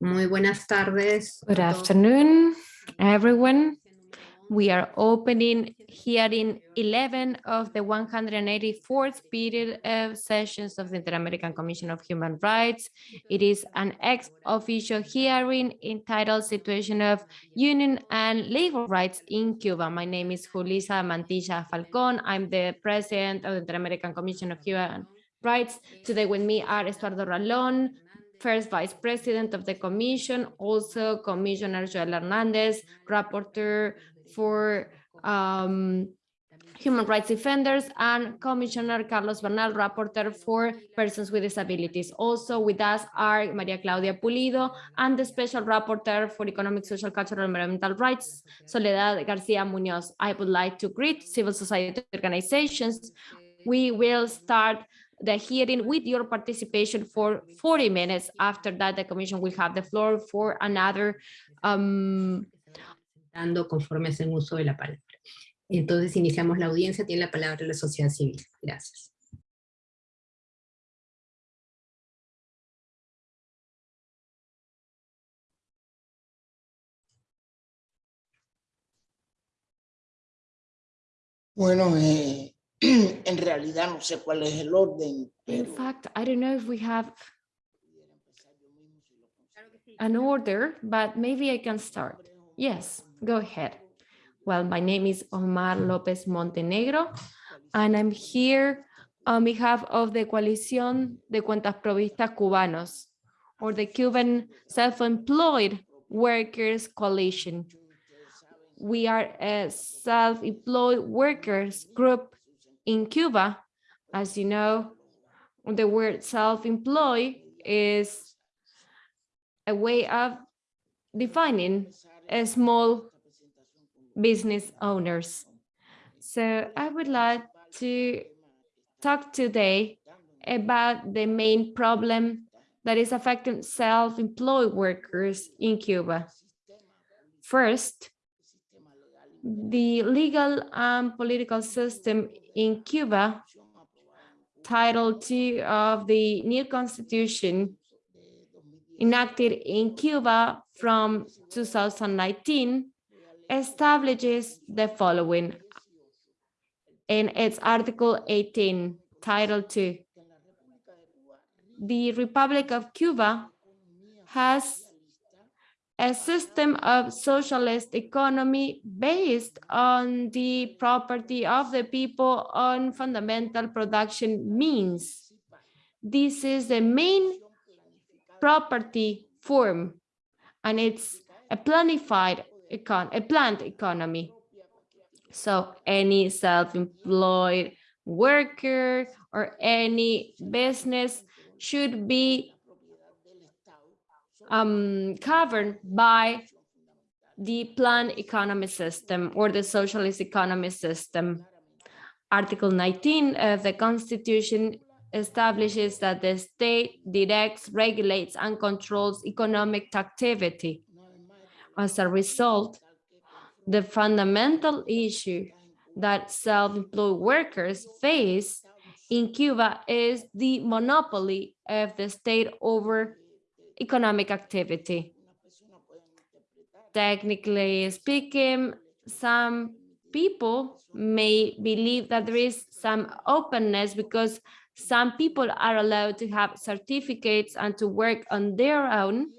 Muy buenas tardes. Good afternoon, everyone. We are opening hearing 11 of the 184th period of sessions of the Inter-American Commission of Human Rights. It is an ex-officio hearing entitled Situation of Union and Labor Rights in Cuba. My name is Julissa Mantilla Falcón. I'm the president of the Inter-American Commission of Human Rights. Today with me are Estuardo Ralón, first vice president of the commission, also Commissioner Joel Hernandez, rapporteur for um, human rights defenders, and Commissioner Carlos Bernal, rapporteur for persons with disabilities. Also with us are Maria Claudia Pulido and the special rapporteur for economic, social, cultural, and environmental rights, Soledad Garcia Munoz. I would like to greet civil society organizations. We will start the hearing with your participation for 40 minutes. After that, the commission will have the floor for another um, conforme hacen uso de la palabra. Entonces iniciamos la audiencia, tiene la palabra la sociedad civil. Gracias. Bueno, eh, en realidad no sé cuál es el orden. In fact, I don't know if we have an order, but maybe I can start. Yes, go ahead. Well, my name is Omar López Montenegro, and I'm here on behalf of the Coalición de Cuentapropistas Cubanos, or the Cuban Self-Employed Workers Coalition. We are a self-employed workers group in Cuba. As you know, the word self-employed is a way of defining a small business owners. So I would like to talk today about the main problem that is affecting self-employed workers in Cuba. First, the legal and political system in Cuba, Title II of the new constitution enacted in Cuba from 2019 establishes the following in its Article 18, Title II. The Republic of Cuba has a system of socialist economy based on the property of the people on fundamental production means. This is the main property form and it's a planified econ a planned economy. So any self-employed worker or any business should be um, covered by the planned economy system or the socialist economy system. Article 19 of the Constitution establishes that the state directs, regulates, and controls economic activity. As a result, the fundamental issue that self-employed workers face in Cuba is the monopoly of the state over economic activity. Technically speaking, some people may believe that there is some openness because some people are allowed to have certificates and to work on their own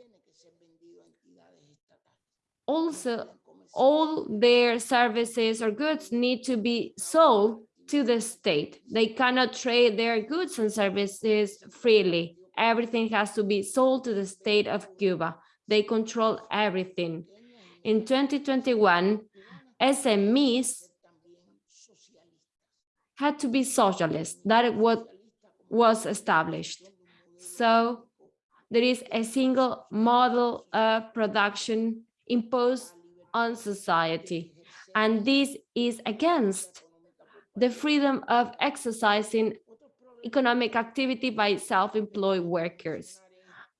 also all their services or goods need to be sold to the state. They cannot trade their goods and services freely. Everything has to be sold to the state of Cuba. They control everything. In 2021, SMEs had to be socialist. That what was established. So there is a single model of production imposed on society. And this is against the freedom of exercising economic activity by self-employed workers.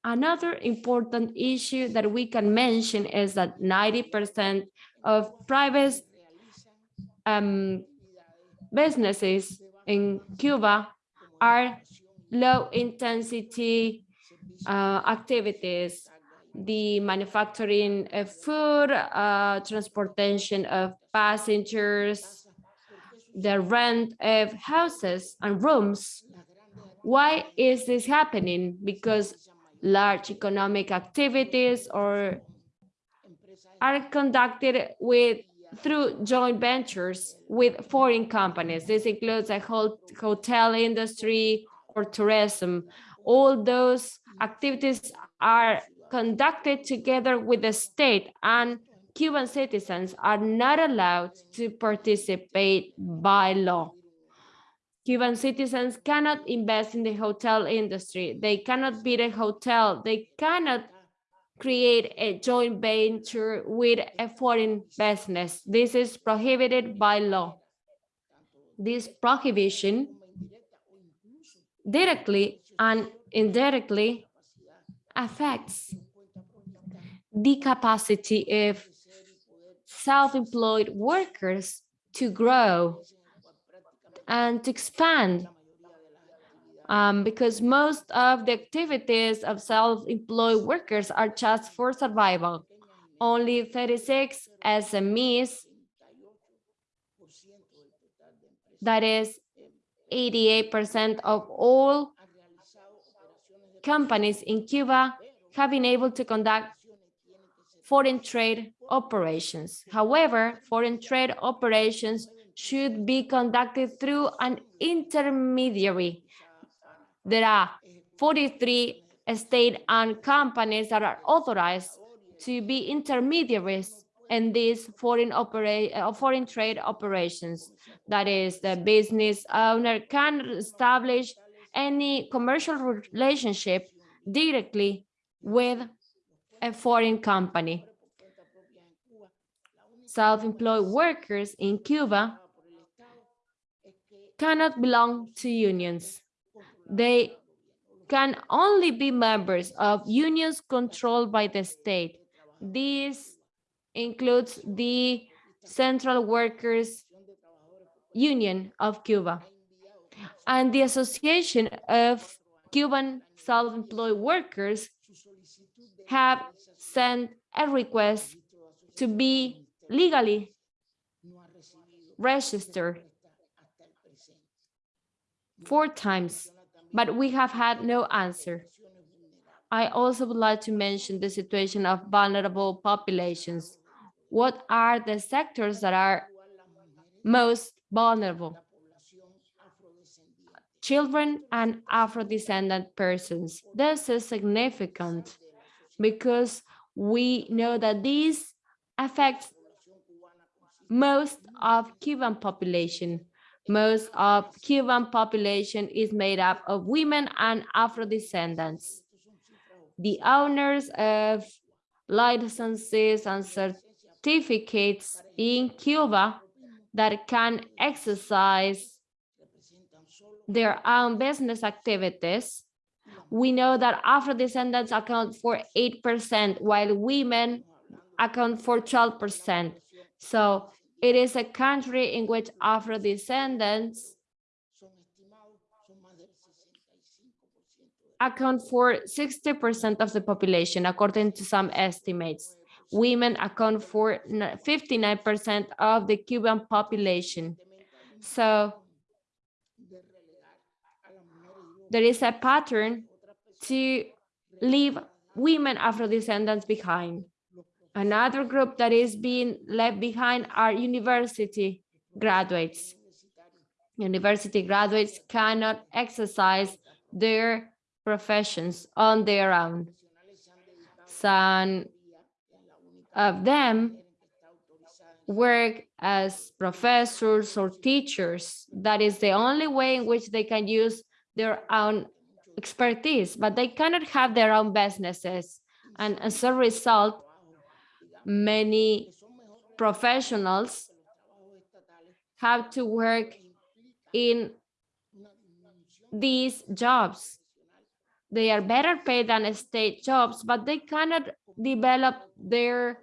Another important issue that we can mention is that 90% of private um, businesses in Cuba are low intensity uh, activities the manufacturing of food, uh, transportation of passengers, the rent of houses and rooms. Why is this happening? Because large economic activities or are conducted with through joint ventures with foreign companies. This includes a whole hotel industry or tourism. All those activities are conducted together with the state and Cuban citizens are not allowed to participate by law. Cuban citizens cannot invest in the hotel industry. They cannot build a hotel. They cannot create a joint venture with a foreign business. This is prohibited by law. This prohibition directly and indirectly affects the capacity of self-employed workers to grow and to expand um, because most of the activities of self-employed workers are just for survival. Only 36 SMEs, that is 88% of all companies in Cuba have been able to conduct foreign trade operations. However, foreign trade operations should be conducted through an intermediary there are 43 state-owned companies that are authorized to be intermediaries in these foreign operate uh, foreign trade operations. That is, the business owner can establish any commercial relationship directly with a foreign company. Self-employed workers in Cuba cannot belong to unions they can only be members of unions controlled by the state. This includes the Central Workers Union of Cuba and the Association of Cuban Self-Employed Workers have sent a request to be legally registered four times but we have had no answer. I also would like to mention the situation of vulnerable populations. What are the sectors that are most vulnerable? Children and Afro-descendant persons. This is significant because we know that these affect most of Cuban population. Most of Cuban population is made up of women and Afro-descendants. The owners of licenses and certificates in Cuba that can exercise their own business activities. We know that Afro-descendants account for 8%, while women account for 12%. So it is a country in which Afro-descendants account for 60% of the population, according to some estimates. Women account for 59% of the Cuban population. So there is a pattern to leave women Afro-descendants behind. Another group that is being left behind are university graduates. University graduates cannot exercise their professions on their own. Some of them work as professors or teachers. That is the only way in which they can use their own expertise, but they cannot have their own businesses. And as a result, many professionals have to work in these jobs. They are better paid than state jobs, but they cannot develop their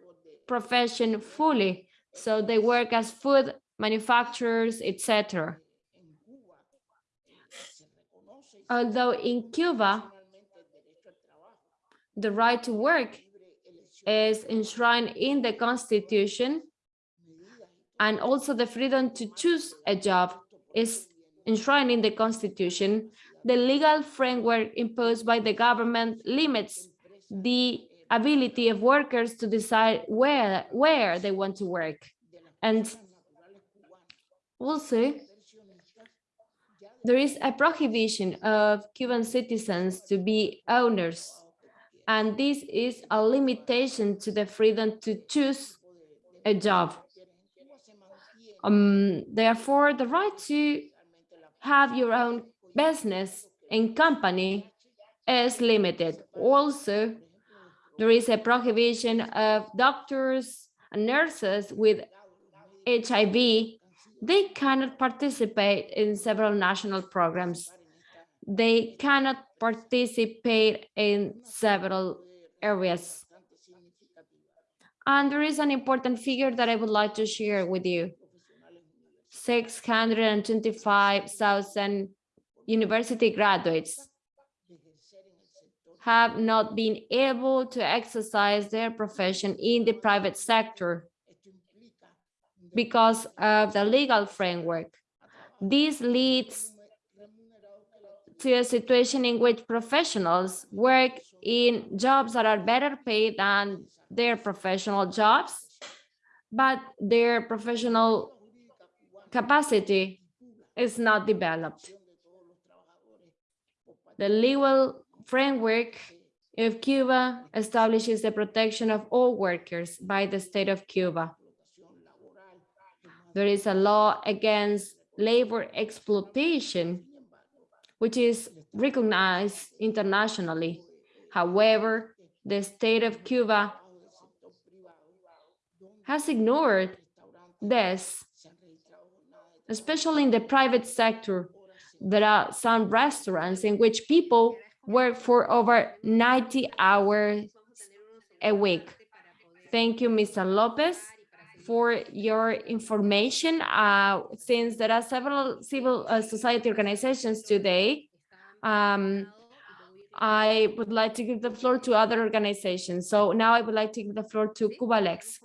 profession fully. So they work as food manufacturers, etc. Although in Cuba, the right to work is enshrined in the Constitution, and also the freedom to choose a job is enshrined in the Constitution, the legal framework imposed by the government limits the ability of workers to decide where, where they want to work. And also, there is a prohibition of Cuban citizens to be owners. And this is a limitation to the freedom to choose a job. Um, therefore, the right to have your own business and company is limited. Also, there is a prohibition of doctors and nurses with HIV. They cannot participate in several national programs. They cannot participate in several areas. And there is an important figure that I would like to share with you. 625,000 university graduates have not been able to exercise their profession in the private sector because of the legal framework. This leads to a situation in which professionals work in jobs that are better paid than their professional jobs, but their professional capacity is not developed. The legal framework of Cuba establishes the protection of all workers by the state of Cuba. There is a law against labor exploitation, which is recognized internationally. However, the state of Cuba has ignored this, especially in the private sector. There are some restaurants in which people work for over 90 hours a week. Thank you, Mr. Lopez, for your information. Uh, since there are several civil uh, society organizations today, um, I would like to give the floor to other organizations. So now I would like to give the floor to Cubalex.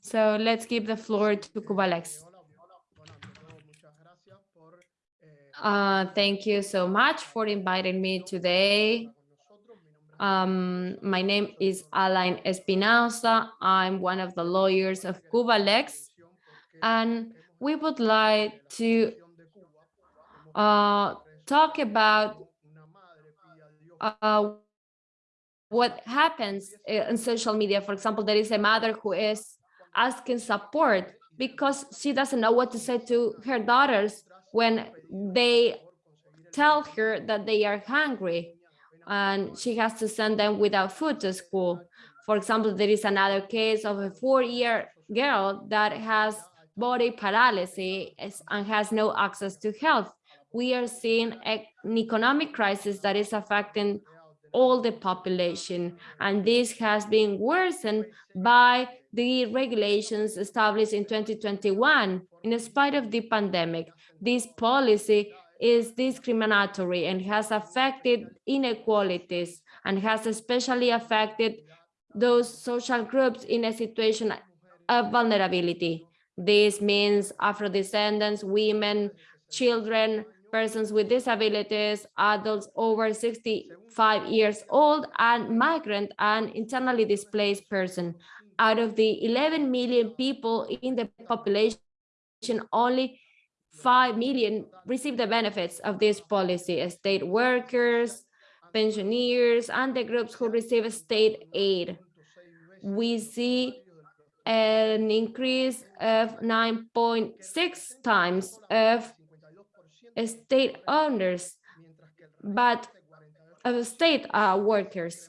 So let's give the floor to Cubalex. Uh, thank you so much for inviting me today. Um, my name is Alain Espinosa. I'm one of the lawyers of Cubalex, and we would like to uh, talk about uh, what happens in social media. For example, there is a mother who is asking support because she doesn't know what to say to her daughters when they tell her that they are hungry and she has to send them without food to school. For example, there is another case of a four-year girl that has body paralysis and has no access to health. We are seeing an economic crisis that is affecting all the population, and this has been worsened by the regulations established in 2021 in spite of the pandemic this policy is discriminatory and has affected inequalities and has especially affected those social groups in a situation of vulnerability. This means Afro-descendants, women, children, persons with disabilities, adults over 65 years old, and migrant and internally displaced person. Out of the 11 million people in the population, only 5 million receive the benefits of this policy, state workers, pensioners, and the groups who receive state aid. We see an increase of 9.6 times of state owners, but of state uh, workers.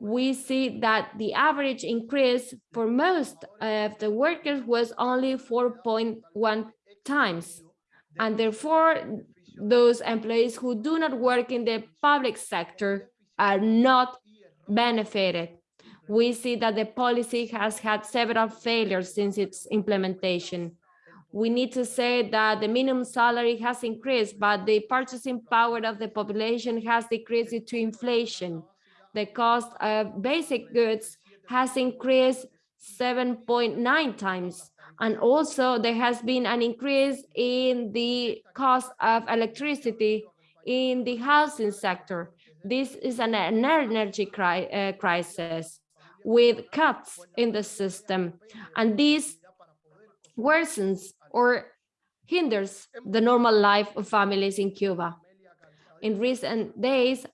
We see that the average increase for most of the workers was only 4.1 times. And therefore, those employees who do not work in the public sector are not benefited. We see that the policy has had several failures since its implementation. We need to say that the minimum salary has increased, but the purchasing power of the population has decreased due to inflation. the cost of basic goods has increased 7.9 times. And also there has been an increase in the cost of electricity in the housing sector. This is an energy cri uh, crisis with cuts in the system. And this worsens or hinders the normal life of families in Cuba. In recent days,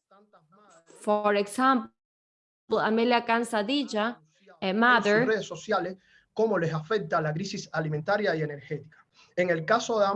for example, Amelia Calzadilla, a mother, cómo les afecta la crisis alimentaria y energética. En el caso de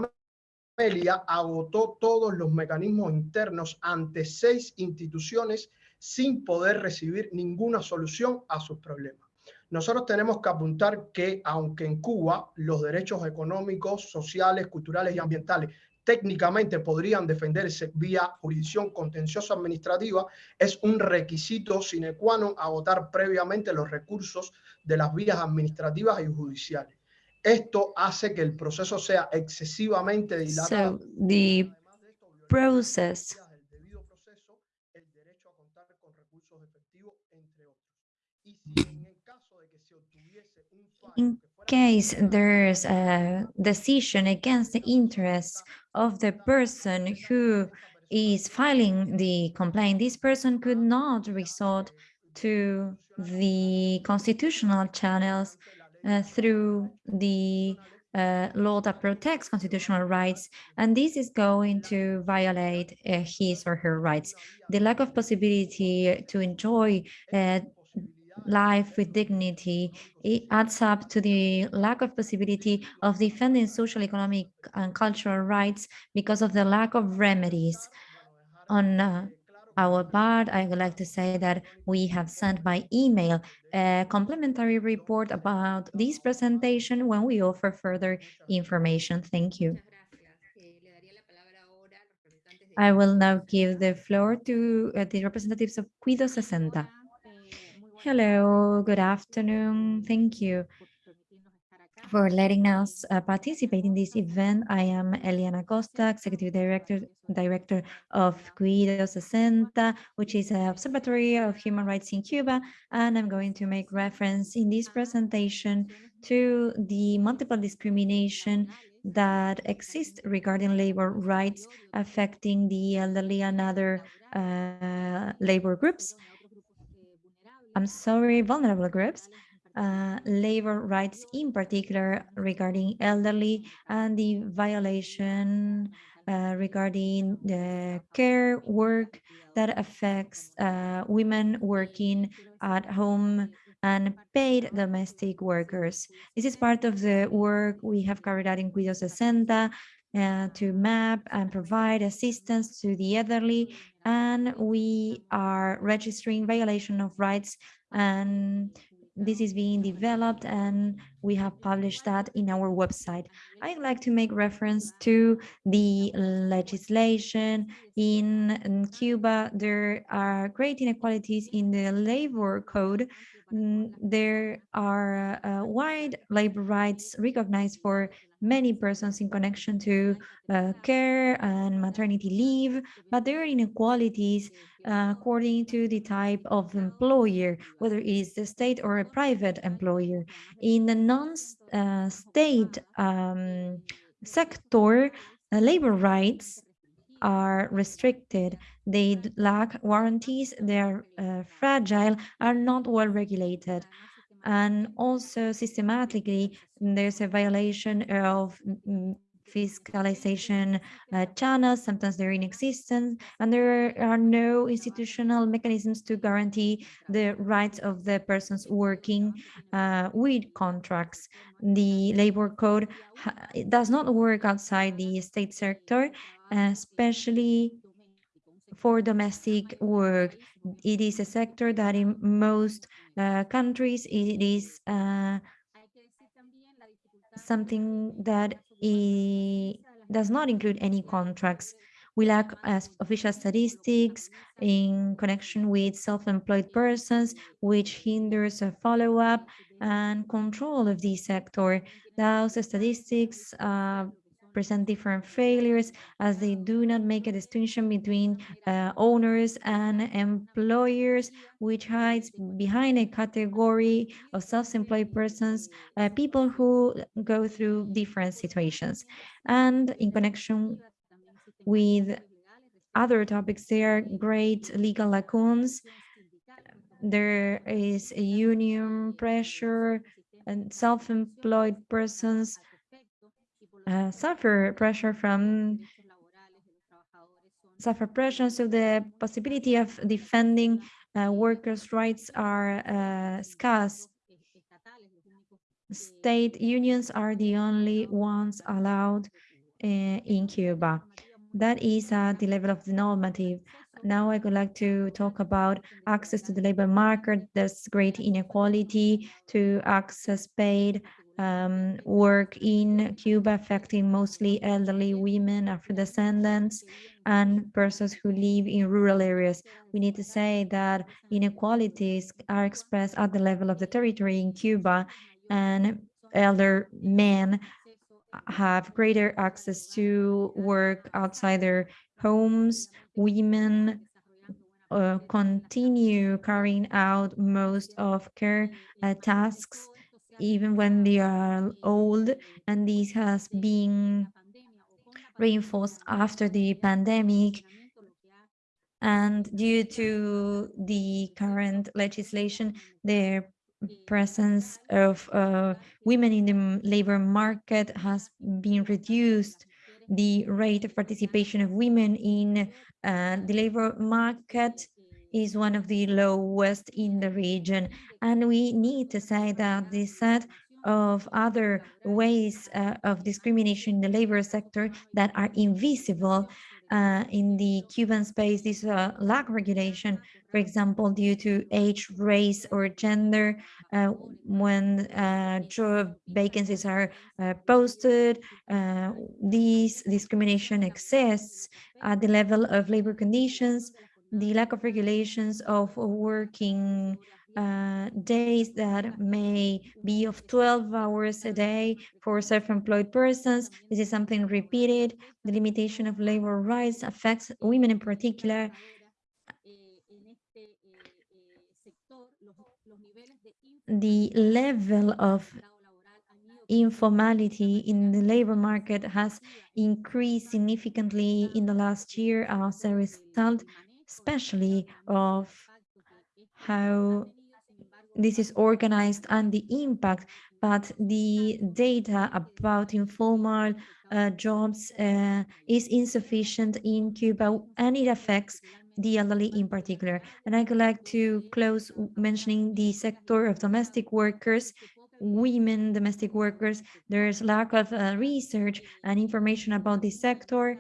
Amelia, agotó todos los mecanismos internos ante seis instituciones sin poder recibir ninguna solución a sus problemas. Nosotros tenemos que apuntar que, aunque en Cuba los derechos económicos, sociales, culturales y ambientales técnicamente podrían defenderse vía jurisdicción contenciosa administrativa, es un requisito sine qua non agotar previamente los recursos de las vías administrativas y judiciales. Esto hace que el proceso sea excesivamente dilatado. So the process el debido proceso, el derecho a contar con recursos efectivos, entre otros. Y si en el caso de que se obtuviese un fallo in case there's a decision against the interests of the person who is filing the complaint, this person could not resort to the constitutional channels uh, through the uh, law that protects constitutional rights, and this is going to violate uh, his or her rights. The lack of possibility to enjoy uh, life with dignity, it adds up to the lack of possibility of defending social, economic, and cultural rights because of the lack of remedies. On uh, our part, I would like to say that we have sent by email a complimentary report about this presentation when we offer further information. Thank you. I will now give the floor to uh, the representatives of Cuido 60. Hello, good afternoon. Thank you for letting us uh, participate in this event. I am Elaine Acosta, Executive Director, Director of Cuido 60, which is an observatory of human rights in Cuba, and I'm going to make reference in this presentation to the multiple discrimination that exists regarding labor rights affecting the elderly and other uh, labor groups. I'm sorry, vulnerable groups, uh, labor rights in particular regarding elderly and the violation uh, regarding the care work that affects uh, women working at home and paid domestic workers. This is part of the work we have carried out in Cuido 60 uh, to map and provide assistance to the elderly and we are registering violation of rights and this is being developed and we have published that in our website. I'd like to make reference to the legislation in, Cuba. There are great inequalities in the labor code. Mm, There are uh, wide labor rights recognized for many persons in connection to uh, care and maternity leave, but there are inequalities uh, according to the type of employer, whether it is the state or a private employer. In the non-state um, sector, uh, labor rights are restricted. They lack warranties, they're uh, fragile, are not well regulated. And also systematically, there's a violation of mm, fiscalization uh, channels, sometimes they're in existence, and there are no institutional mechanisms to guarantee the rights of the persons working uh, with contracts. The labor code does not work outside the state sector, especially for domestic work. It is a sector that in most uh, countries, it is uh, something that does not include any contracts. We lack as official statistics in connection with self-employed persons, which hinders a follow-up and control of this sector. Those statistics uh, present different failures as they do not make a distinction between uh, owners and employers, which hides behind a category of self-employed persons, uh, people who go through different situations. And in connection with other topics, there are great legal lacunes. There is a union pressure and self-employed persons uh, suffer pressure from suffer pressure, so the possibility of defending uh, workers' rights are uh, scarce. State unions are the only ones allowed uh, in Cuba. That is at the level of the normative. Now I would like to talk about access to the labor market. There's great inequality to access paid um, work in Cuba affecting mostly elderly women, Afro-descendants, and persons who live in rural areas. We need to say that inequalities are expressed at the level of the territory in Cuba, and elder men have greater access to work outside their homes. Women uh, continue carrying out most of care uh, tasks even when they are old, and this has been reinforced after the pandemic. And due to the current legislation, the presence of uh, women in the labor market has been reduced. The rate of participation of women in uh, the labor market is one of the lowest in the region. And we need to say that the set of other ways uh, of discrimination in the labor sector that are invisible uh, in the Cuban space, this uh, lack regulation, for example, due to age, race, or gender, uh, when uh, job vacancies are uh, posted, uh, this discrimination exists at the level of labor conditions, the lack of regulations of working uh, days that may be of 12 hours a day for self-employed persons. This is something repeated. The limitation of labor rights affects women in particular. The level of informality in the labor market has increased significantly in the last year as a result especially of how this is organized and the impact, but the data about informal uh, jobs uh, is insufficient in Cuba and it affects the elderly in particular. And I would like to close mentioning the sector of domestic workers, women domestic workers. There's lack of uh, research and information about this sector.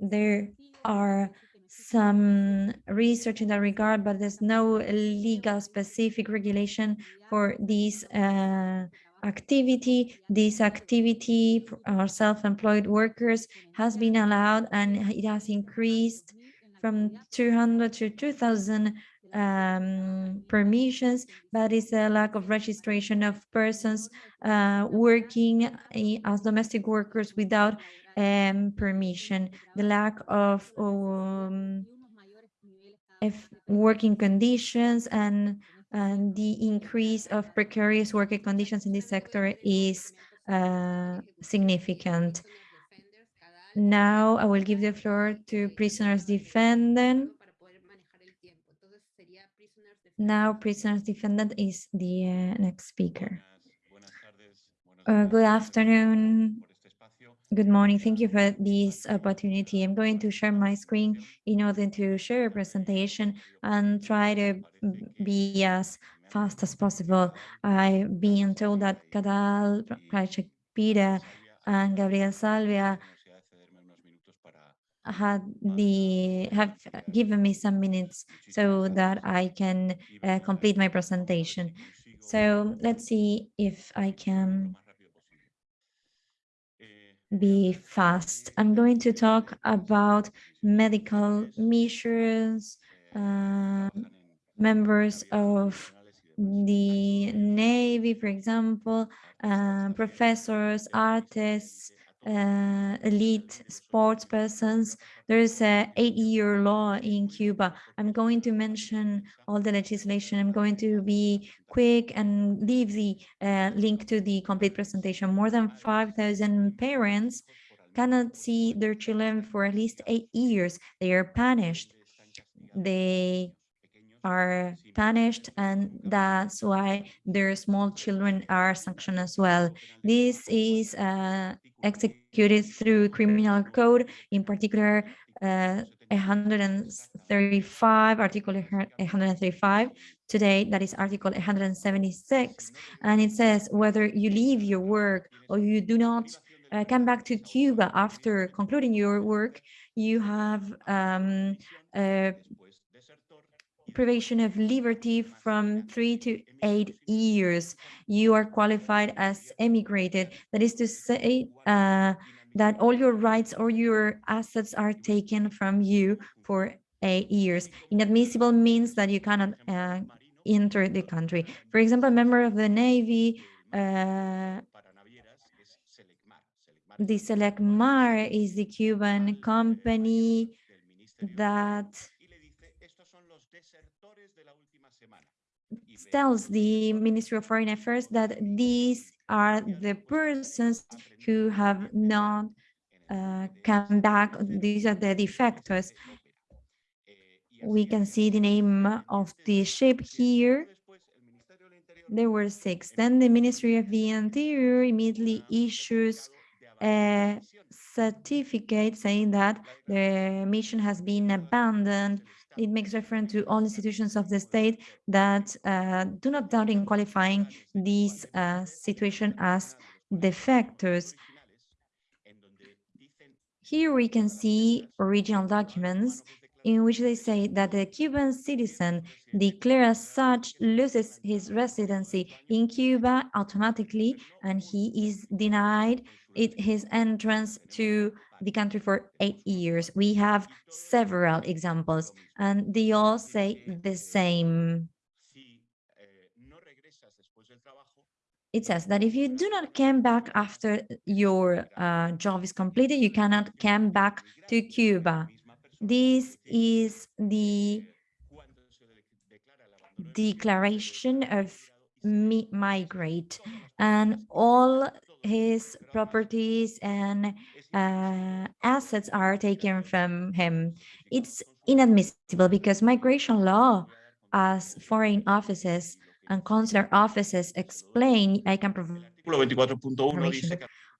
There are some research in that regard, but there's no legal specific regulation for this uh, activity. This activity for our self-employed workers has been allowed and it has increased from 200 to 2000 um, permissions, but it's a lack of registration of persons uh, working as domestic workers without um, permission, the lack of um, working conditions and, and the increase of precarious working conditions in this sector is uh, significant. Now I will give the floor to Prisoners Defenders. Now Prisoners Defenders is the uh, next speaker. Uh, good afternoon, Good morning. Thank you for this opportunity. I'm going to share my screen in order to share a presentation and try to be as fast as possible. I've been told that Cadal, Peter, and Gabriel Salvia had the have given me some minutes so that I can uh, complete my presentation. So let's see if I can be fast. I'm going to talk about medical measures, uh, members of the Navy, for example, uh, professors, artists, uh, elite sports persons. There's a eight-year law in Cuba. I'm going to mention all the legislation. I'm going to be quick and leave the uh, link to the complete presentation. More than 5,000 parents cannot see their children for at least eight years. They are punished. They are punished and that's why their small children are sanctioned as well. This is uh, executed through criminal code, in particular uh, 135, article 135. Today, that is article 176. And it says whether you leave your work or you do not uh, come back to Cuba after concluding your work, you have um, privation of liberty from three to eight years. You are qualified as emigrated. That is to say uh, that all your rights or your assets are taken from you for eight years. Inadmissible means that you cannot uh, enter the country. For example, a member of the Navy, uh, the Selecmar is the Cuban company that tells the Ministry of Foreign Affairs that these are the persons who have not uh, come back. These are the defectors. We can see the name of the ship here. There were six. Then the Ministry of the Interior immediately issues a certificate saying that the mission has been abandoned it makes reference to all institutions of the state that uh, do not doubt in qualifying this uh, situation as defectors. Here we can see original documents in which they say that the Cuban citizen declared as such loses his residency in Cuba automatically and he is denied it, his entrance to the country for eight years. We have several examples and they all say the same. It says that if you do not come back after your uh, job is completed, you cannot come back to Cuba. This is the declaration of migrate and all his properties and uh, assets are taken from him. It's inadmissible because migration law, as foreign offices and consular offices explain, I can provide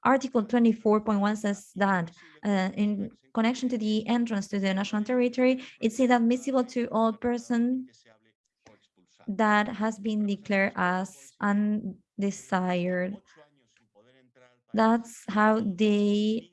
Article 24.1 says that uh, in connection to the entrance to the national territory, it's inadmissible to all person that has been declared as undesired that's how they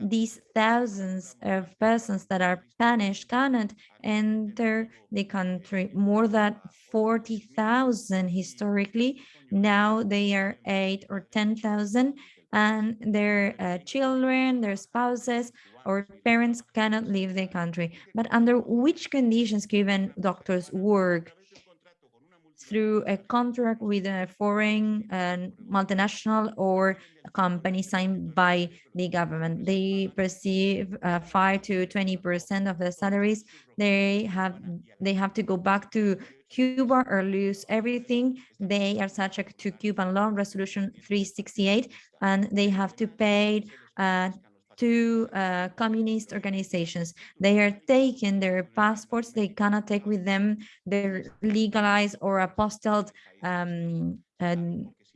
these thousands of persons that are punished cannot enter the country. More than 40,000 historically. Now they are eight or 10,000 and their uh, children, their spouses or parents cannot leave the country. But under which conditions given doctors work? through a contract with a foreign uh, multinational or company signed by the government. They perceive uh, five to 20% of their salaries. They have they have to go back to Cuba or lose everything. They are subject to Cuban law resolution 368 and they have to pay uh, to uh, communist organizations. They are taking their passports, they cannot take with them their legalized or apostilled um, uh,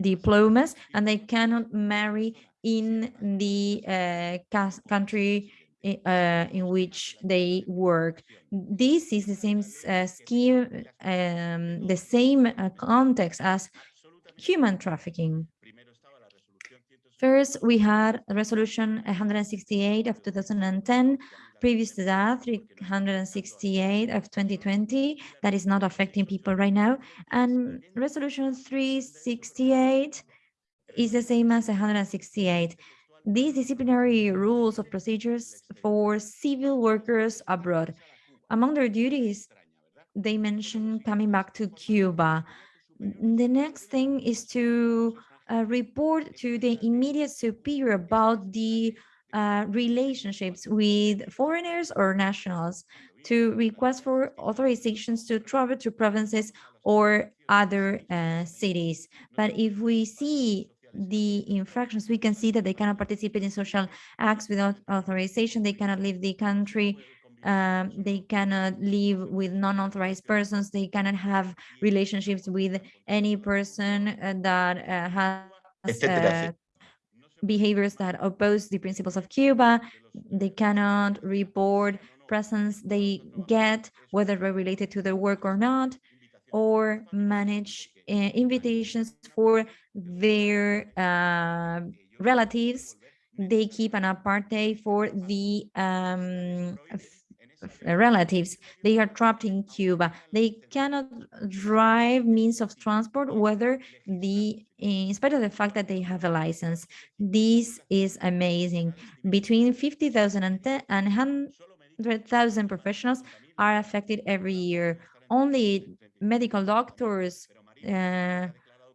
diplomas, and they cannot marry in the uh, country uh, in which they work. This is the same uh, scheme, um, the same uh, context as human trafficking. First, we had resolution 168 of 2010, previous to that, 368 of 2020, that is not affecting people right now. And resolution 368 is the same as 168. These disciplinary rules of procedures for civil workers abroad. Among their duties, they mention coming back to Cuba. The next thing is to uh, report to the immediate superior about the uh, relationships with foreigners or nationals to request for authorizations to travel to provinces or other uh, cities. But if we see the infractions, we can see that they cannot participate in social acts without authorization. They cannot leave the country. Um, they cannot live with non-authorized persons. They cannot have relationships with any person uh, that uh, has uh, behaviors that oppose the principles of Cuba. They cannot report presence they get, whether they're related to their work or not, or manage invitations for their uh, relatives. They keep an apartheid for the um, relatives. They are trapped in Cuba. They cannot drive means of transport, whether the, in spite of the fact that they have a license. This is amazing. Between 50,000 and 100,000 professionals are affected every year. Only medical doctors, uh,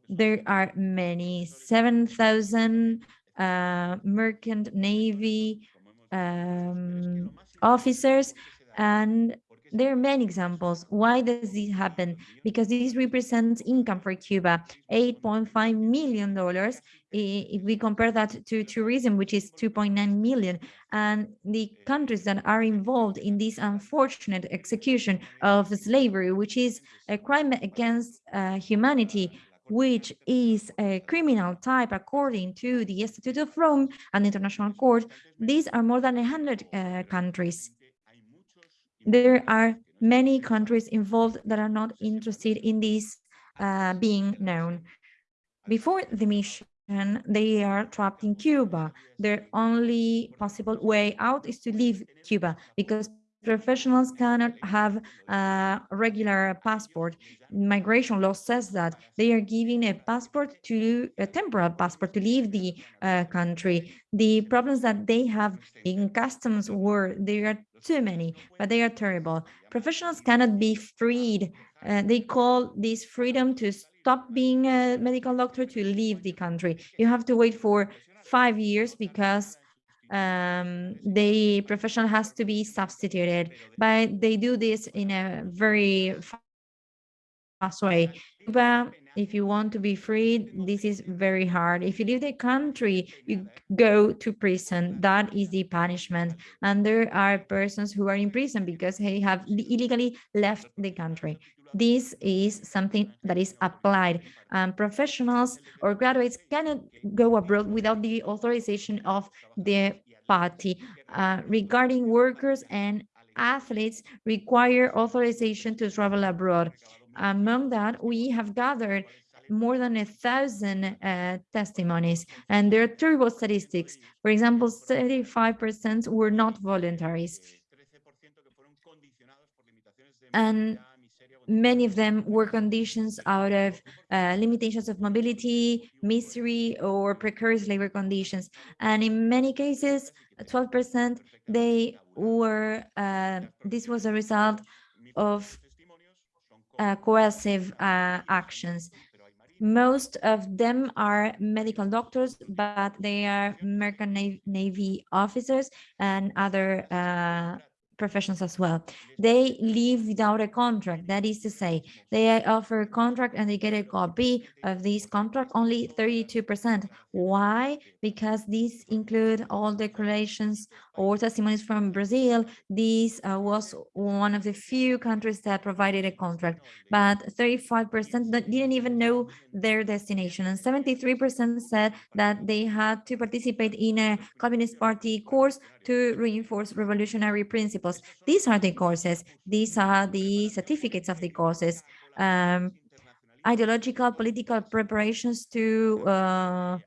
there are many, 7,000 uh, merchant navy um, officers, and there are many examples. Why does this happen? Because this represents income for Cuba, $8.5 million. If we compare that to tourism, which is 2.9 million, and the countries that are involved in this unfortunate execution of slavery, which is a crime against uh, humanity, which is a criminal type according to the Statute of Rome and the International Court, these are more than 100 uh, countries. There are many countries involved that are not interested in this uh, being known. Before the mission, they are trapped in Cuba. Their only possible way out is to leave Cuba because professionals cannot have a regular passport. Migration law says that they are giving a passport to a temporary passport to leave the uh, country. The problems that they have in customs were there are too many, but they are terrible. Professionals cannot be freed. Uh, they call this freedom to stop being a medical doctor to leave the country. You have to wait for five years because um, the professional has to be substituted, but they do this in a very fast way. But if you want to be free, this is very hard. If you leave the country, you go to prison. That is the punishment. And there are persons who are in prison because they have illegally left the country. This is something that is applied. Um, professionals or graduates cannot go abroad without the authorization of the party. Uh, regarding workers and athletes require authorization to travel abroad. Among that, we have gathered more than a thousand uh, testimonies, and there are terrible statistics. For example, 35% were not voluntaries. And many of them were conditions out of uh, limitations of mobility, misery, or precarious labor conditions. And in many cases, 12%, they were, uh, this was a result of uh, coercive uh, actions. Most of them are medical doctors, but they are American Navy officers and other uh, professions as well. They leave without a contract. That is to say, they offer a contract and they get a copy of this contract only 32%. Why? Because these include all declarations or testimonies from Brazil. This uh, was one of the few countries that provided a contract, but 35% didn't even know their destination. And 73% said that they had to participate in a Communist Party course to reinforce revolutionary principles. These are the courses. These are the certificates of the courses. Um, ideological political preparations to uh,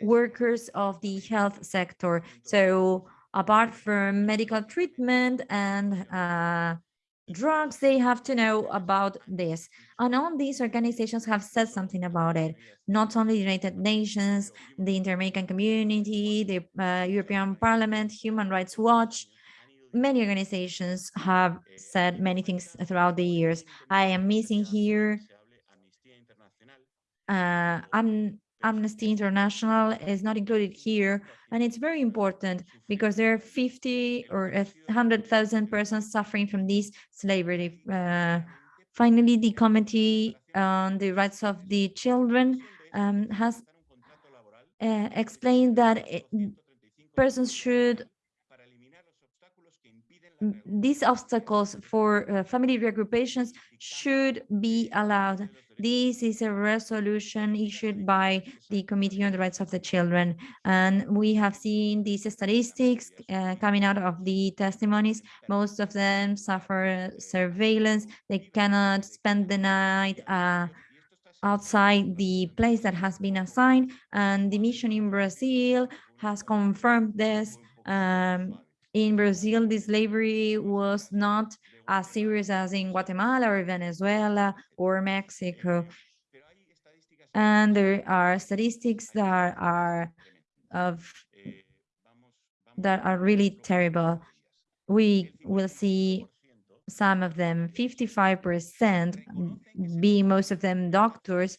workers of the health sector. So apart from medical treatment and uh, drugs, they have to know about this. And all these organizations have said something about it. Not only the United Nations, the Inter-American Community, the uh, European Parliament, Human Rights Watch, many organizations have said many things throughout the years. I am missing here. Uh, I'm Amnesty International is not included here, and it's very important because there are 50 or 100,000 persons suffering from this slavery. Uh, finally, the Committee on the Rights of the Children um, has uh, explained that it, persons should these obstacles for uh, family regroupations should be allowed. This is a resolution issued by the Committee on the Rights of the Children. And we have seen these statistics uh, coming out of the testimonies. Most of them suffer surveillance. They cannot spend the night uh, outside the place that has been assigned. And the mission in Brazil has confirmed this. Um, in Brazil, the slavery was not as serious as in Guatemala or Venezuela or Mexico. And there are statistics that are of that are really terrible. We will see some of them, 55%, being most of them doctors,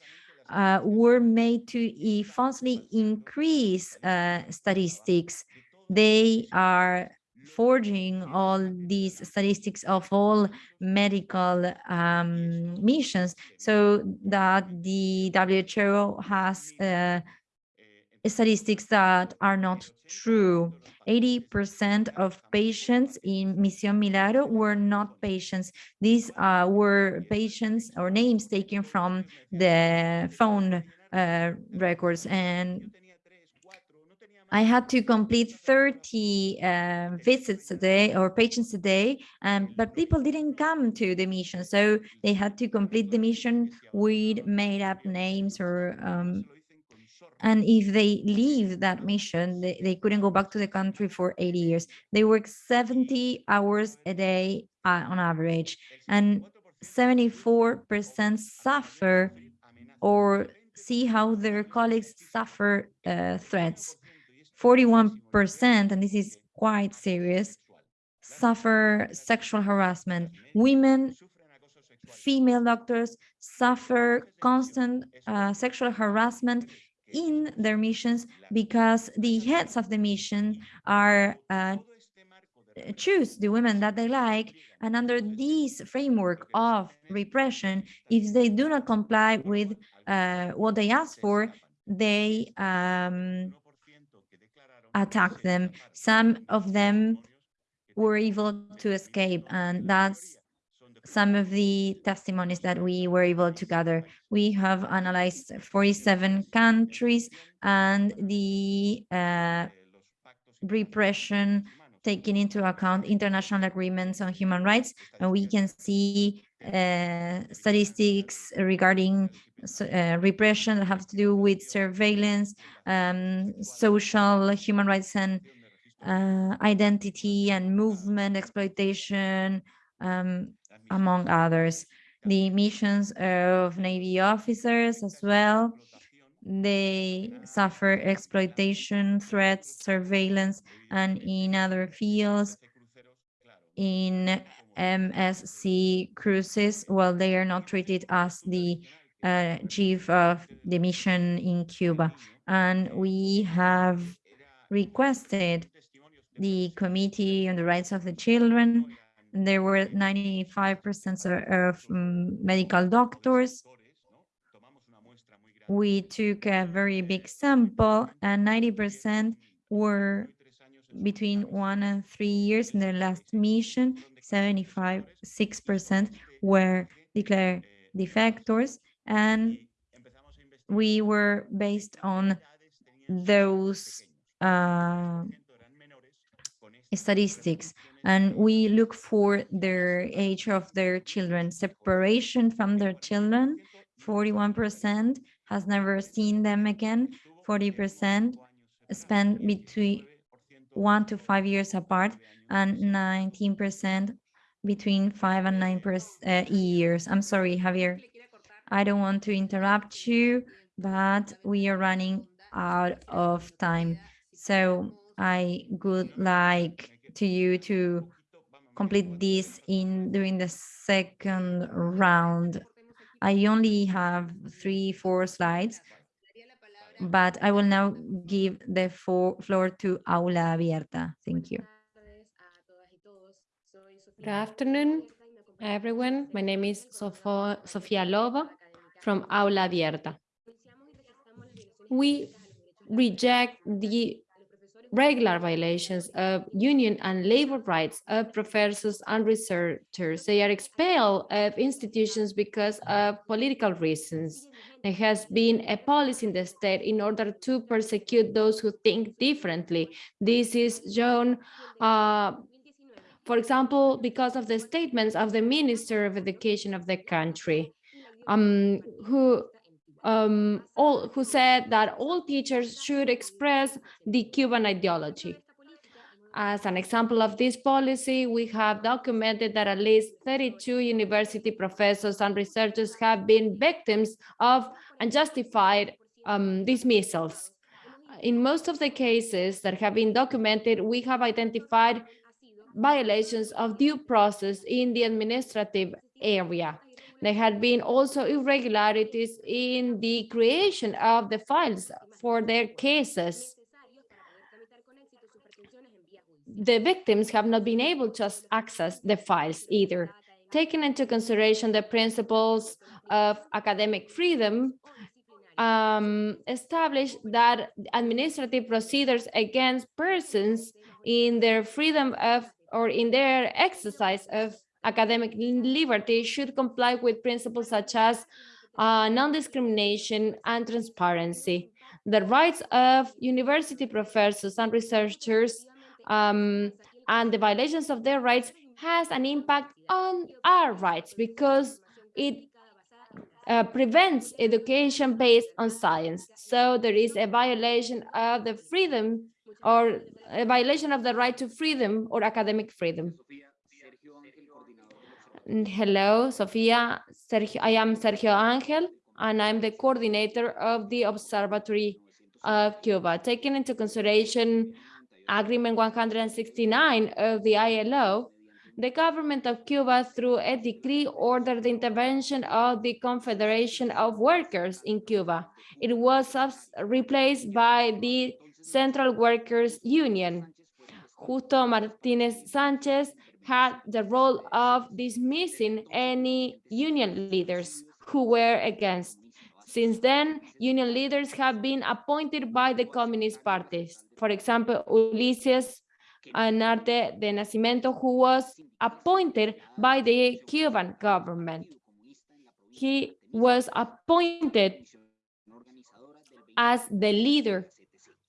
uh, were made to falsely increase uh, statistics. They are forging all these statistics of all medical um, missions so that the WHO has uh, statistics that are not true. 80% of patients in Mission Milagro were not patients. These uh, were patients or names taken from the phone uh, records and I had to complete 30 uh, visits a day or patients a day, um, but people didn't come to the mission. So they had to complete the mission with made up names or, um, and if they leave that mission, they, they couldn't go back to the country for 80 years. They work 70 hours a day uh, on average, and 74% suffer or see how their colleagues suffer uh, threats. 41%, and this is quite serious, suffer sexual harassment. Women, female doctors suffer constant uh, sexual harassment in their missions because the heads of the mission are uh, choose the women that they like and under this framework of repression if they do not comply with uh, what they ask for they um, attack them. Some of them were able to escape, and that's some of the testimonies that we were able to gather. We have analyzed 47 countries and the uh, repression taking into account international agreements on human rights, and we can see uh, statistics regarding uh, repression that have to do with surveillance, um, social human rights and uh, identity and movement exploitation, um, among others. The missions of Navy officers as well, they suffer exploitation, threats, surveillance, and in other fields, in MSC cruises, well, they are not treated as the uh, chief of the mission in Cuba. And we have requested the Committee on the Rights of the Children. There were 95% of um, medical doctors. We took a very big sample and 90% were between one and three years in their last mission, 75, 6% were declared defectors, and we were based on those uh, statistics. And we look for their age of their children separation from their children 41 percent has never seen them again 40 percent spent between one to five years apart and 19% between five and nine uh, years. I'm sorry, Javier. I don't want to interrupt you, but we are running out of time. So I would like to you to complete this in during the second round. I only have three, four slides, but I will now give the floor to Aula Abierta. Thank you. Good afternoon, everyone. My name is Sofia Lobo from Aula Abierta. We reject the regular violations of union and labor rights of professors and researchers. They are expelled of institutions because of political reasons. There has been a policy in the state in order to persecute those who think differently. This is shown, uh, for example, because of the statements of the Minister of Education of the country, um, who um, all, who said that all teachers should express the Cuban ideology. As an example of this policy, we have documented that at least 32 university professors and researchers have been victims of unjustified um, dismissals. In most of the cases that have been documented, we have identified violations of due process in the administrative area. There had been also irregularities in the creation of the files for their cases. The victims have not been able to access the files either. Taking into consideration the principles of academic freedom, um, established that administrative procedures against persons in their freedom of or in their exercise of academic liberty should comply with principles such as uh, non-discrimination and transparency. The rights of university professors and researchers um, and the violations of their rights has an impact on our rights because it uh, prevents education based on science. So there is a violation of the freedom or a violation of the right to freedom or academic freedom. Hello, Sofia. Sergio, I am Sergio Angel, and I'm the coordinator of the Observatory of Cuba. Taking into consideration Agreement 169 of the ILO, the government of Cuba, through a decree, ordered the intervention of the Confederation of Workers in Cuba. It was replaced by the Central Workers Union. Justo Martinez Sanchez had the role of dismissing any union leaders who were against. Since then, union leaders have been appointed by the communist parties. For example, Ulises Guilarte de Nacimiento, who was appointed by the Cuban government. He was appointed as the leader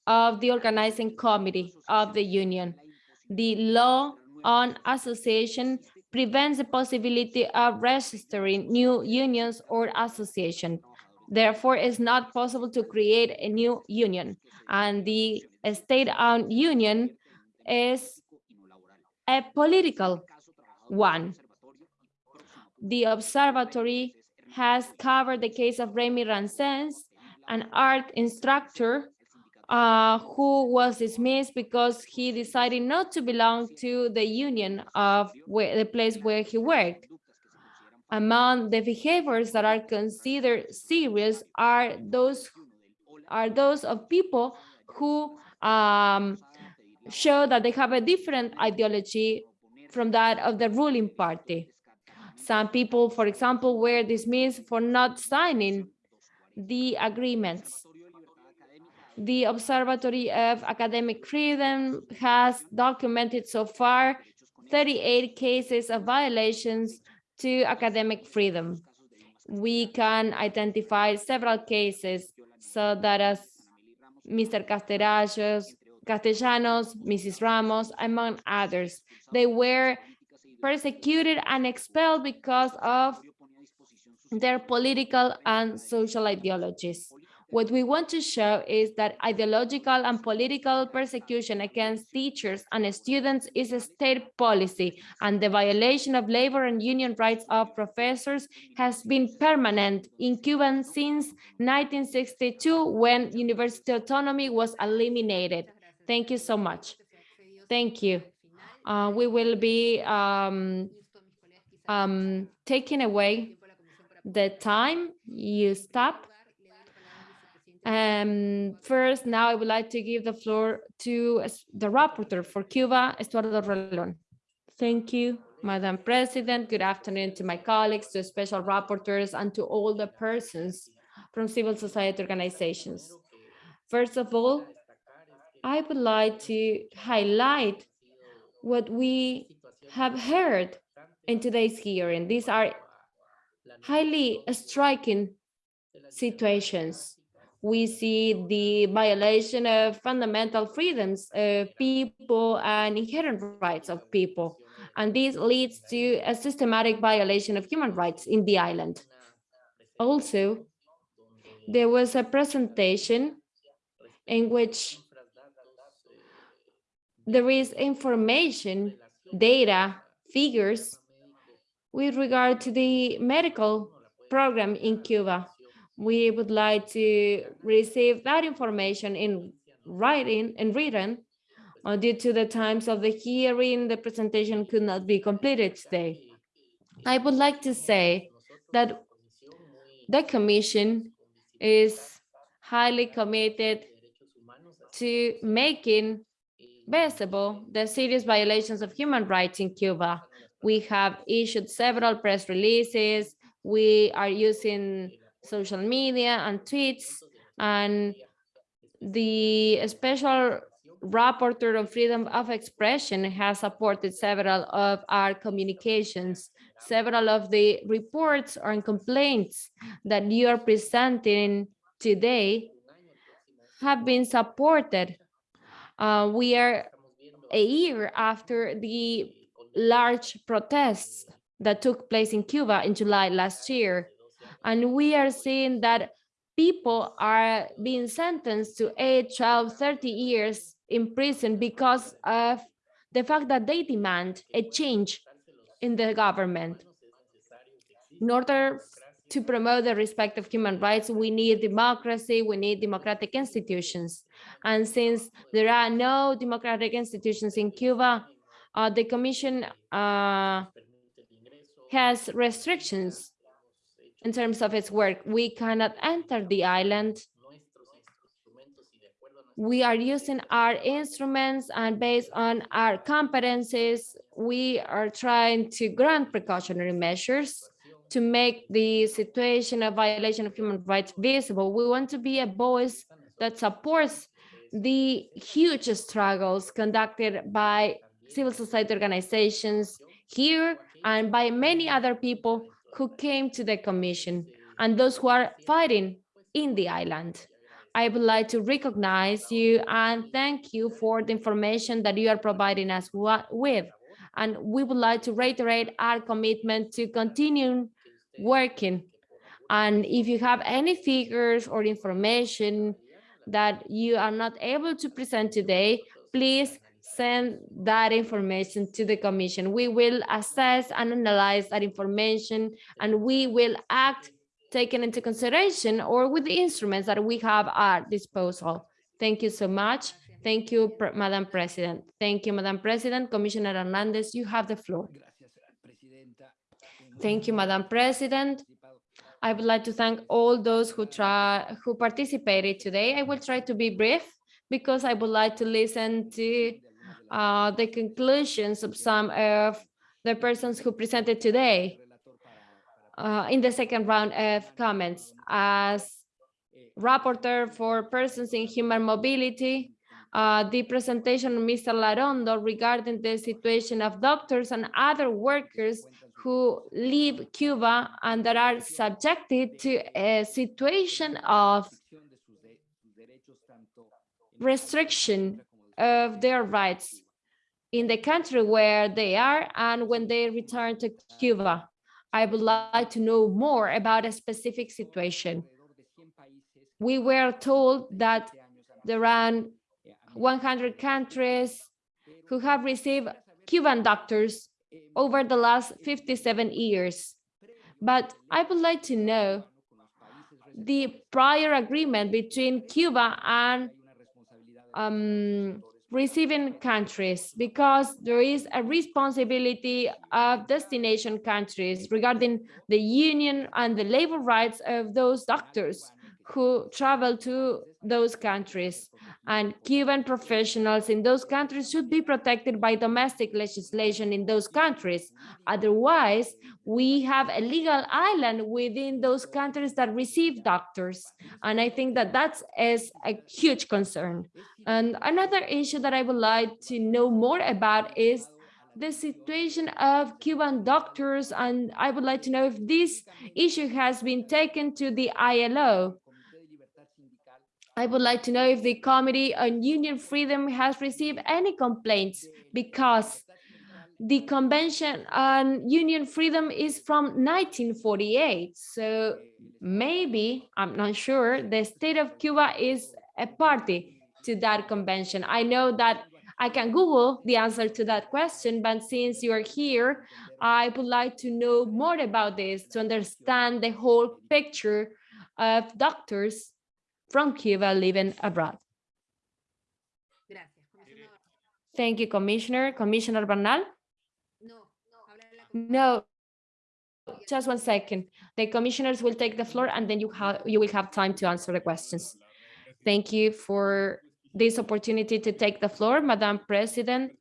of the organizing committee of the union. The law on association prevents the possibility of registering new unions or association. Therefore, it's not possible to create a new union. And the state-owned union is a political one. The observatory has covered the case of Remy Rancens, an art instructor uh, who was dismissed because he decided not to belong to the union of where, the place where he worked. Among the behaviors that are considered serious are those are those of people who um, show that they have a different ideology from that of the ruling party. Some people, for example, were dismissed for not signing the agreements the Observatory of Academic Freedom has documented so far 38 cases of violations to academic freedom. We can identify several cases so that as Mr. Castellanos, Castellanos, Mrs. Ramos, among others, they were persecuted and expelled because of their political and social ideologies. What we want to show is that ideological and political persecution against teachers and students is a state policy, and the violation of labor and union rights of professors has been permanent in Cuba since 1962, when university autonomy was eliminated. Thank you so much. Thank you. Uh, we will be um, um, taking away the time you stop Um, first, now I would like to give the floor to the rapporteur for Cuba, Estuardo Ralón. Thank you, Madam President. Good afternoon to my colleagues, to special rapporteurs, and to all the persons from civil society organizations. First of all, I would like to highlight what we have heard in today's hearing. These are highly striking situations. We see the violation of fundamental freedoms of people and inherent rights of people. And this leads to a systematic violation of human rights in the island. Also, there was a presentation in which there is information, data, figures with regard to the medical program in Cuba. We would like to receive that information in writing and written. Uh, due to the times of the hearing, the presentation could not be completed today. I would like to say that the commission is highly committed to making visible the serious violations of human rights in Cuba. We have issued several press releases. We are using social media and tweets and the special rapporteur on freedom of expression has supported several of our communications. Several of the reports or complaints that you are presenting today have been supported. Uh, we are a year after the large protests that took place in Cuba in July last year. And we are seeing that people are being sentenced to 8, 12, 30 years in prison because of the fact that they demand a change in the government. In order to promote the respect of human rights, we need democracy, we need democratic institutions. And since there are no democratic institutions in Cuba, uh, the Commission uh, has restrictions in terms of its work. We cannot enter the island. We are using our instruments and based on our competencies, we are trying to grant precautionary measures to make the situation of violation of human rights visible. We want to be a voice that supports the huge struggles conducted by civil society organizations here and by many other people who came to the commission and those who are fighting in the island. I would like to recognize you and thank you for the information that you are providing us with. And we would like to reiterate our commitment to continue working. And if you have any figures or information that you are not able to present today, please send that information to the commission. We will assess and analyze that information and we will act taken into consideration or with the instruments that we have at disposal. Thank you so much. Thank you, Madam President. Thank you, Madam President. Commissioner Hernandez, you have the floor. Thank you, Madam President. I would like to thank all those who try who participated today. I will try to be brief because I would like to listen to uh, the conclusions of some of the persons who presented today uh, in the second round of comments. As rapporteur for persons in human mobility, uh, the presentation of Mr. Larrondo regarding the situation of doctors and other workers who leave Cuba and that are subjected to a situation of restriction of their rights in the country where they are and when they return to Cuba. I would like to know more about a specific situation. We were told that there are 100 countries who have received Cuban doctors over the last 57 years. But I would like to know the prior agreement between Cuba and um, receiving countries, because there is a responsibility of destination countries regarding the union and the labor rights of those doctors who travel to those countries and Cuban professionals in those countries should be protected by domestic legislation in those countries. Otherwise, we have a legal island within those countries that receive doctors. And I think that that is a huge concern. And another issue that I would like to know more about is the situation of Cuban doctors. And I would like to know if this issue has been taken to the ILO. I would like to know if the Committee on Union Freedom has received any complaints because the Convention on Union Freedom is from 1948. So maybe, I'm not sure, the state of Cuba is a party to that convention. I know that I can Google the answer to that question, but since you are here, I would like to know more about this to understand the whole picture of doctors from Cuba living abroad. Thank you, Commissioner. Commissioner Bernal? No, just one second. The commissioners will take the floor and then you have you will have time to answer the questions. Thank you for this opportunity to take the floor, Madam President.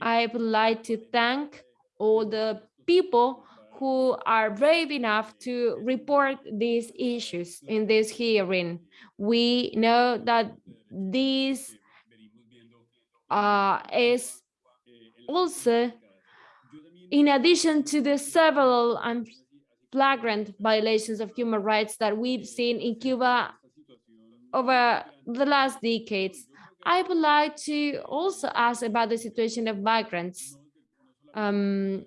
I would like to thank all the people who are brave enough to report these issues in this hearing. We know that this uh, is also in addition to the several and flagrant violations of human rights that we've seen in Cuba over the last decades. I would like to also ask about the situation of migrants. Um,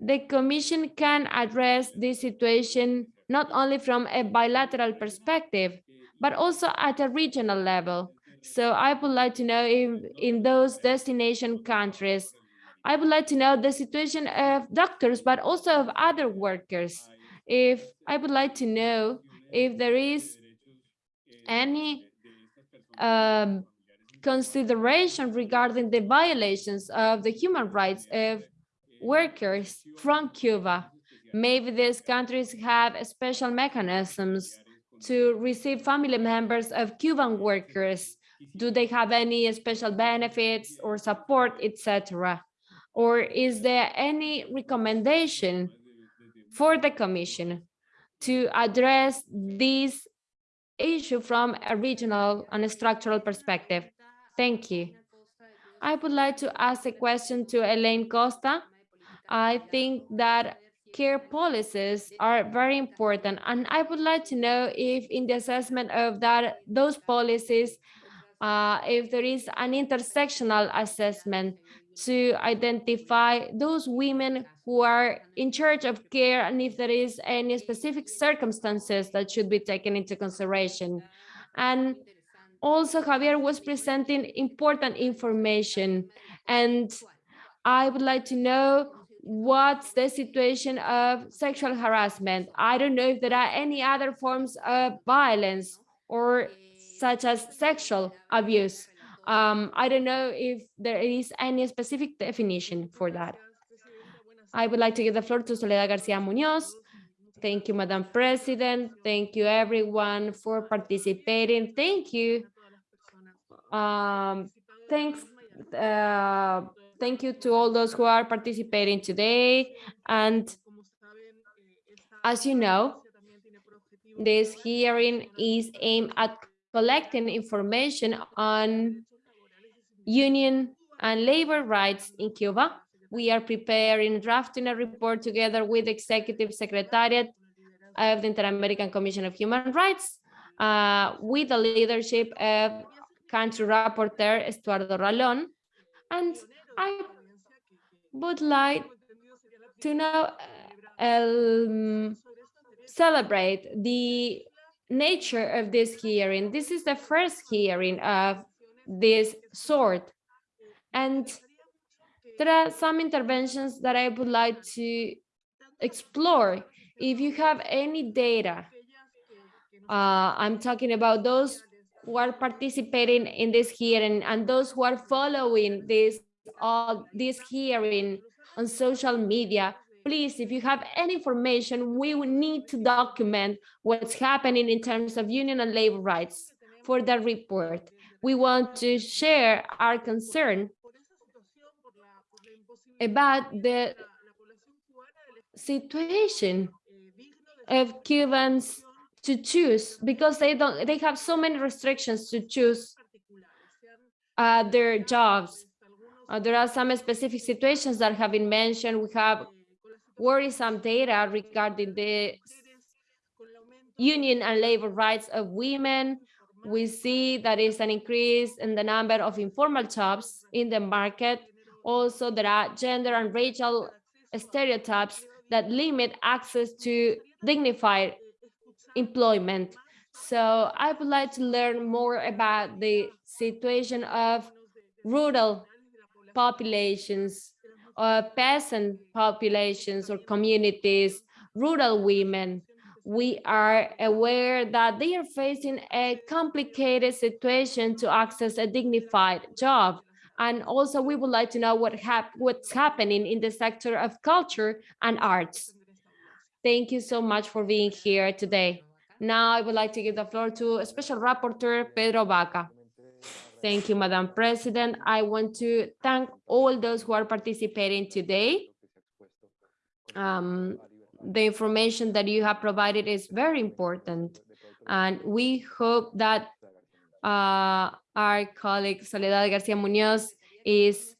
the Commission can address this situation not only from a bilateral perspective, but also at a regional level. So I would like to know if in those destination countries, I would like to know the situation of doctors, but also of other workers. If I would like to know if there is any um, consideration regarding the violations of the human rights of workers from Cuba. Maybe these countries have special mechanisms to receive family members of Cuban workers. Do they have any special benefits or support, etc.? Or is there any recommendation for the Commission to address this issue from a regional and a structural perspective? Thank you. I would like to ask a question to Elaine Acosta. I think that care policies are very important and I would like to know if in the assessment of that those policies uh, if there is an intersectional assessment to identify those women who are in charge of care and if there is any specific circumstances that should be taken into consideration. And also Javier was presenting important information and I would like to know what's the situation of sexual harassment. I don't know if there are any other forms of violence or such as sexual abuse. Um, I don't know if there is any specific definition for that. I would like to give the floor to Soledad Garcia Munoz. Thank you, Madam President. Thank you, everyone, for participating. Thank you. Um, thanks. Uh, thank you to all those who are participating today. And as you know, this hearing is aimed at collecting information on union and labor rights in Cuba. We are preparing, drafting a report together with the Executive Secretariat of the Inter-American Commission of Human Rights uh, with the leadership of country rapporteur Estuardo Ralón. And I would like to now um, celebrate the nature of this hearing. This is the first hearing of this sort. And there are some interventions that I would like to explore. If you have any data, uh, I'm talking about those who are participating in this hearing and those who are following this all this hearing on social media, please, if you have any information, we will need to document what's happening in terms of union and labor rights for that report. We want to share our concern about the situation of Cubans to choose because they don't they have so many restrictions to choose uh, their jobs. Uh, there are some specific situations that have been mentioned. We have worrisome data regarding the union and labor rights of women. We see that is an increase in the number of informal jobs in the market. Also, there are gender and racial stereotypes that limit access to dignified employment. So I would like to learn more about the situation of rural populations, or peasant populations or communities, rural women. We are aware that they are facing a complicated situation to access a dignified job. And also we would like to know what hap what's happening in the sector of culture and arts. Thank you so much for being here today. Now I would like to give the floor to Special Rapporteur Pedro Vaca. Thank you, Madam President. I want to thank all those who are participating today. Um, the information that you have provided is very important. And we hope that uh, our colleague Soledad Garcia Munoz is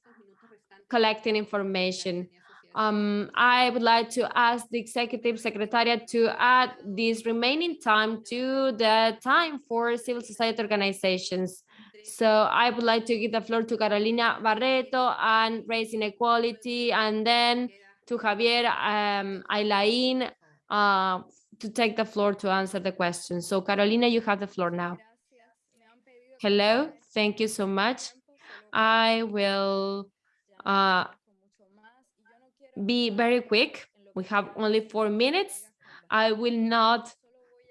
collecting information. Um, I would like to ask the Executive Secretariat to add this remaining time to the time for civil society organizations. So I would like to give the floor to Carolina Barreto and Raising inequality, and then to Javier um, Ailain uh, to take the floor to answer the question. So Carolina, you have the floor now. Hello, thank you so much. I will uh, be very quick. We have only four minutes. I will not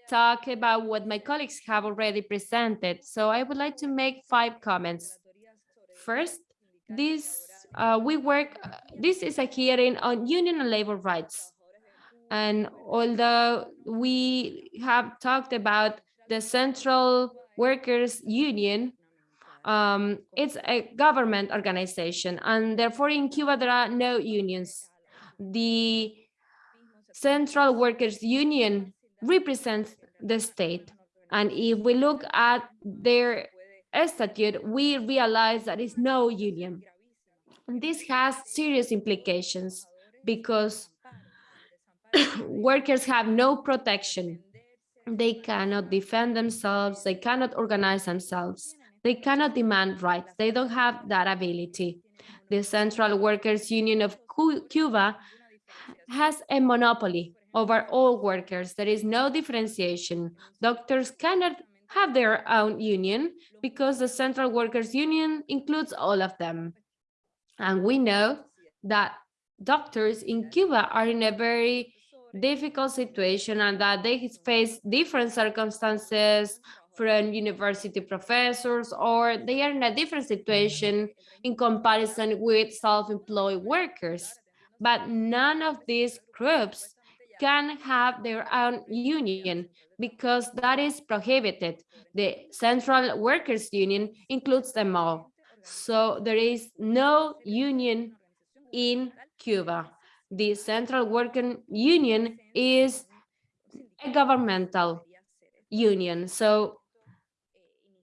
talk about what my colleagues have already presented. So I would like to make five comments. First, this uh, we work, this is a hearing on union and labor rights. And although we have talked about the Central Workers Union, um, it's a government organization, and therefore in Cuba there are no unions the Central Workers Union represents the state. And if we look at their statute, we realize that it's no union. And this has serious implications because workers have no protection. They cannot defend themselves, they cannot organize themselves, they cannot demand rights, they don't have that ability the Central Workers Union of Cuba has a monopoly over all workers. There is no differentiation. Doctors cannot have their own union because the Central Workers Union includes all of them. And we know that doctors in Cuba are in a very difficult situation and that they face different circumstances from university professors or they are in a different situation in comparison with self-employed workers. But none of these groups can have their own union because that is prohibited. The Central Workers Union includes them all. So there is no union in Cuba. The Central Worker Union is a governmental union. So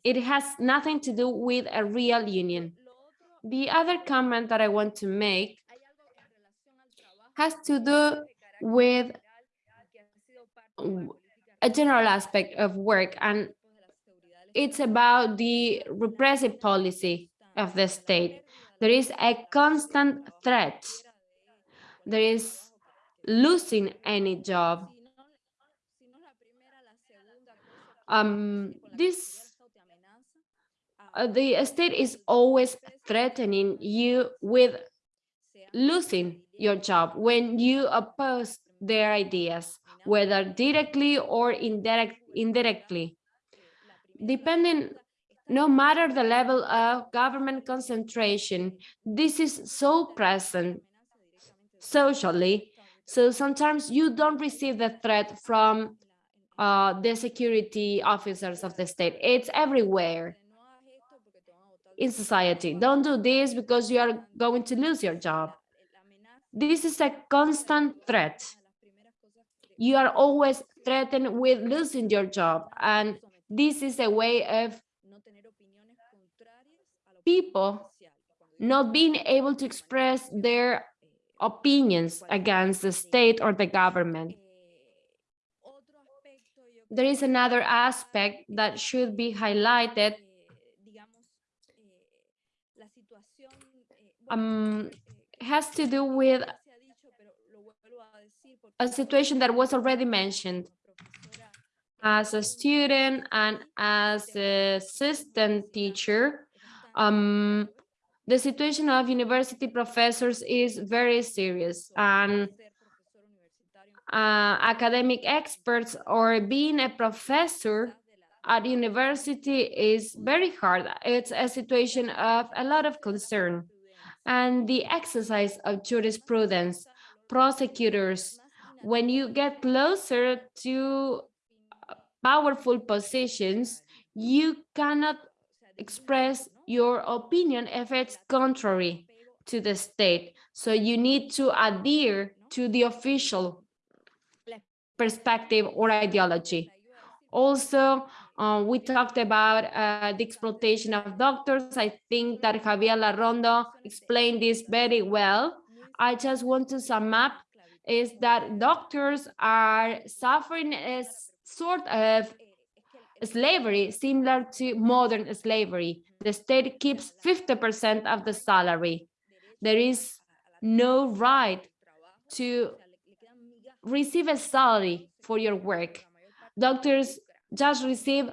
it has nothing to do with a real union. The other comment that I want to make has to do with a general aspect of work and it's about the repressive policy of the state. There is a constant threat. There is losing any job. Um, this uh, the state is always threatening you with losing your job when you oppose their ideas, whether directly or indirect, indirectly. Depending, no matter the level of government concentration, this is so present socially So sometimes you don't receive the threat from uh, the security officers of the state. It's everywhere in society. Don't do this because you are going to lose your job. This is a constant threat. You are always threatened with losing your job. And this is a way of people not being able to express their opinions against the state or the government. There is another aspect that should be highlighted. Um, has to do with a situation that was already mentioned. As a student and as a assistant teacher, um, the situation of university professors is very serious and uh, academic experts or being a professor at university is very hard. It's a situation of a lot of concern and the exercise of jurisprudence, prosecutors, when you get closer to powerful positions, you cannot express your opinion if it's contrary to the state. So you need to adhere to the official perspective or ideology. Also, uh, we talked about uh, the exploitation of doctors. I think that Javier Larrondo explained this very well. I just want to sum up is that doctors are suffering a sort of slavery similar to modern slavery. The state keeps 50% of the salary. There is no right to receive a salary for your work. Doctors just receive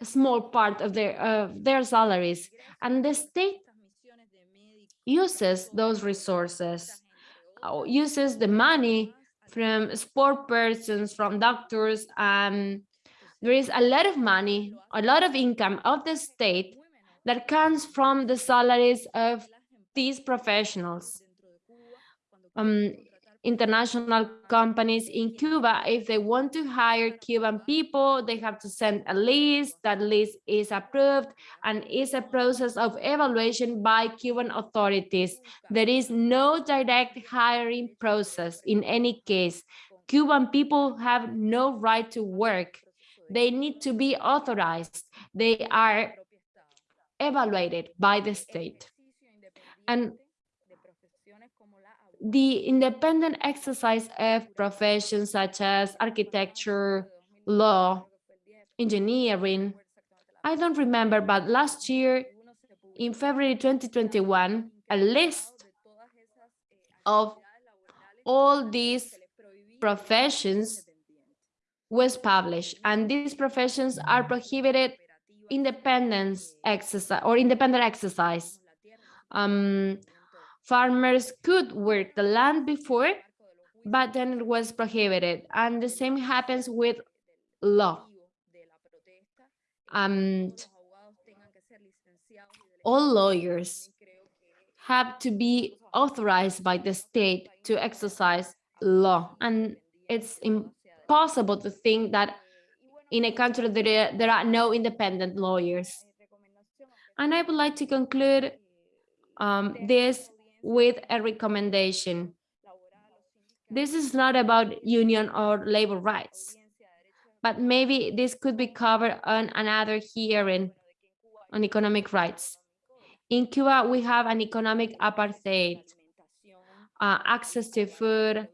a small part of their uh, their salaries and the state uses those resources uses the money from sport persons from doctors and there is a lot of money a lot of income of the state that comes from the salaries of these professionals. Um, international companies in Cuba, if they want to hire Cuban people, they have to send a list. That list is approved and is a process of evaluation by Cuban authorities. There is no direct hiring process in any case. Cuban people have no right to work. They need to be authorized. They are evaluated by the state. And the independent exercise of professions such as architecture, law, engineering. I don't remember, but last year in February 2021, a list of all these professions was published and these professions are prohibited independence exercise or independent exercise. Um, farmers could work the land before, but then it was prohibited. And the same happens with law. And all lawyers have to be authorized by the state to exercise law. And it's impossible to think that in a country there, there are no independent lawyers. And I would like to conclude um, this with a recommendation. This is not about union or labor rights, but maybe this could be covered on another hearing on economic rights. In Cuba, we have an economic apartheid, uh, access to food,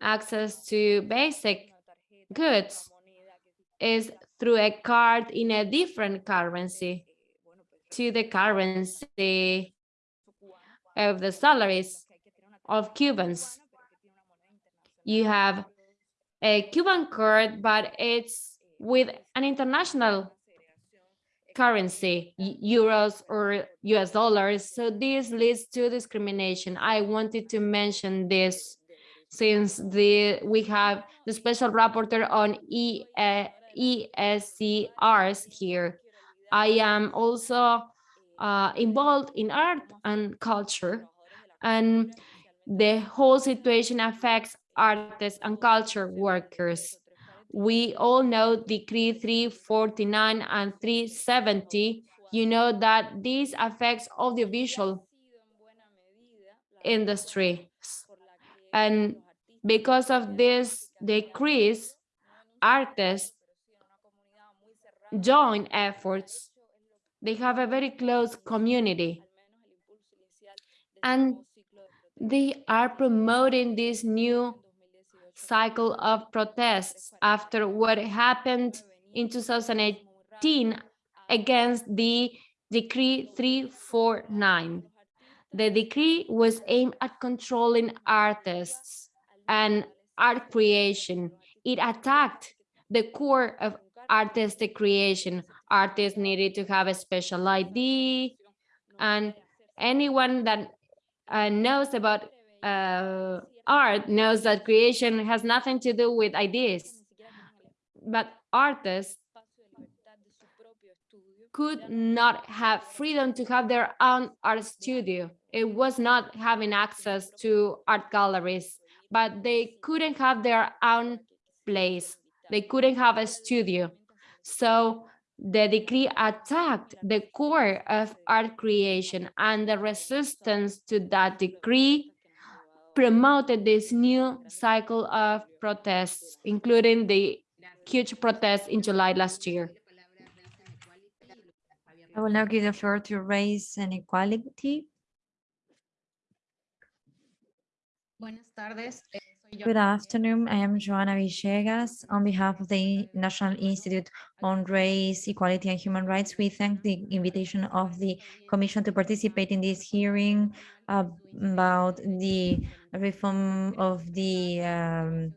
access to basic goods is through a card in a different currency to the currency of the salaries of Cubans. You have a Cuban card, but it's with an international currency, euros or US dollars. So this leads to discrimination. I wanted to mention this since the we have the special rapporteur on e, uh, ESCRs here. I am also uh, involved in art and culture and the whole situation affects artists and culture workers. We all know Decree 349 and 370. You know that this affects the audiovisual industry. And because of this decrease, artists join efforts. They have a very close community. And they are promoting this new cycle of protests after what happened in 2018 against the Decree 349. The decree was aimed at controlling artists and art creation. It attacked the core of artistic creation. Artists needed to have a special ID and anyone that uh, knows about uh, art knows that creation has nothing to do with ideas. But artists could not have freedom to have their own art studio. It was not having access to art galleries, but they couldn't have their own place. They couldn't have a studio. So the decree attacked the core of art creation and the resistance to that decree promoted this new cycle of protests, including the huge protests in July last year. I will now give the floor to race and equality. Good afternoon. I am Joana Villegas. On behalf of the National Institute on Race, Equality and Human Rights, we thank the invitation of the Commission to participate in this hearing about the reform of the um,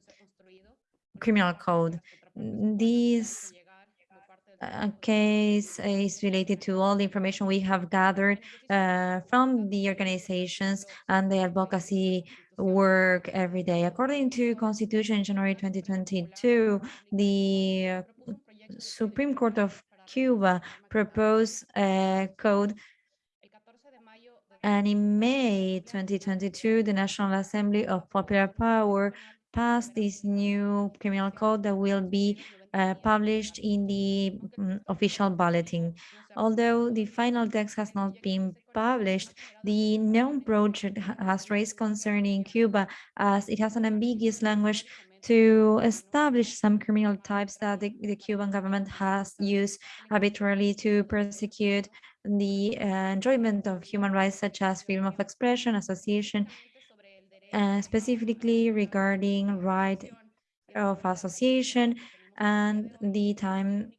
criminal code. This uh, case is related to all the information we have gathered uh, from the organizations and the advocacy work every day. According to Constitution in January 2022, the Supreme Court of Cuba proposed a code and in May 2022, the National Assembly of Popular Power passed this new criminal code that will be uh, published in the mm, official bulletin. Although the final text has not been published, the known project has raised concern in Cuba as it has an ambiguous language to establish some criminal types that the, the Cuban government has used arbitrarily to persecute the uh, enjoyment of human rights such as freedom of expression, association, uh, specifically regarding right of association and the time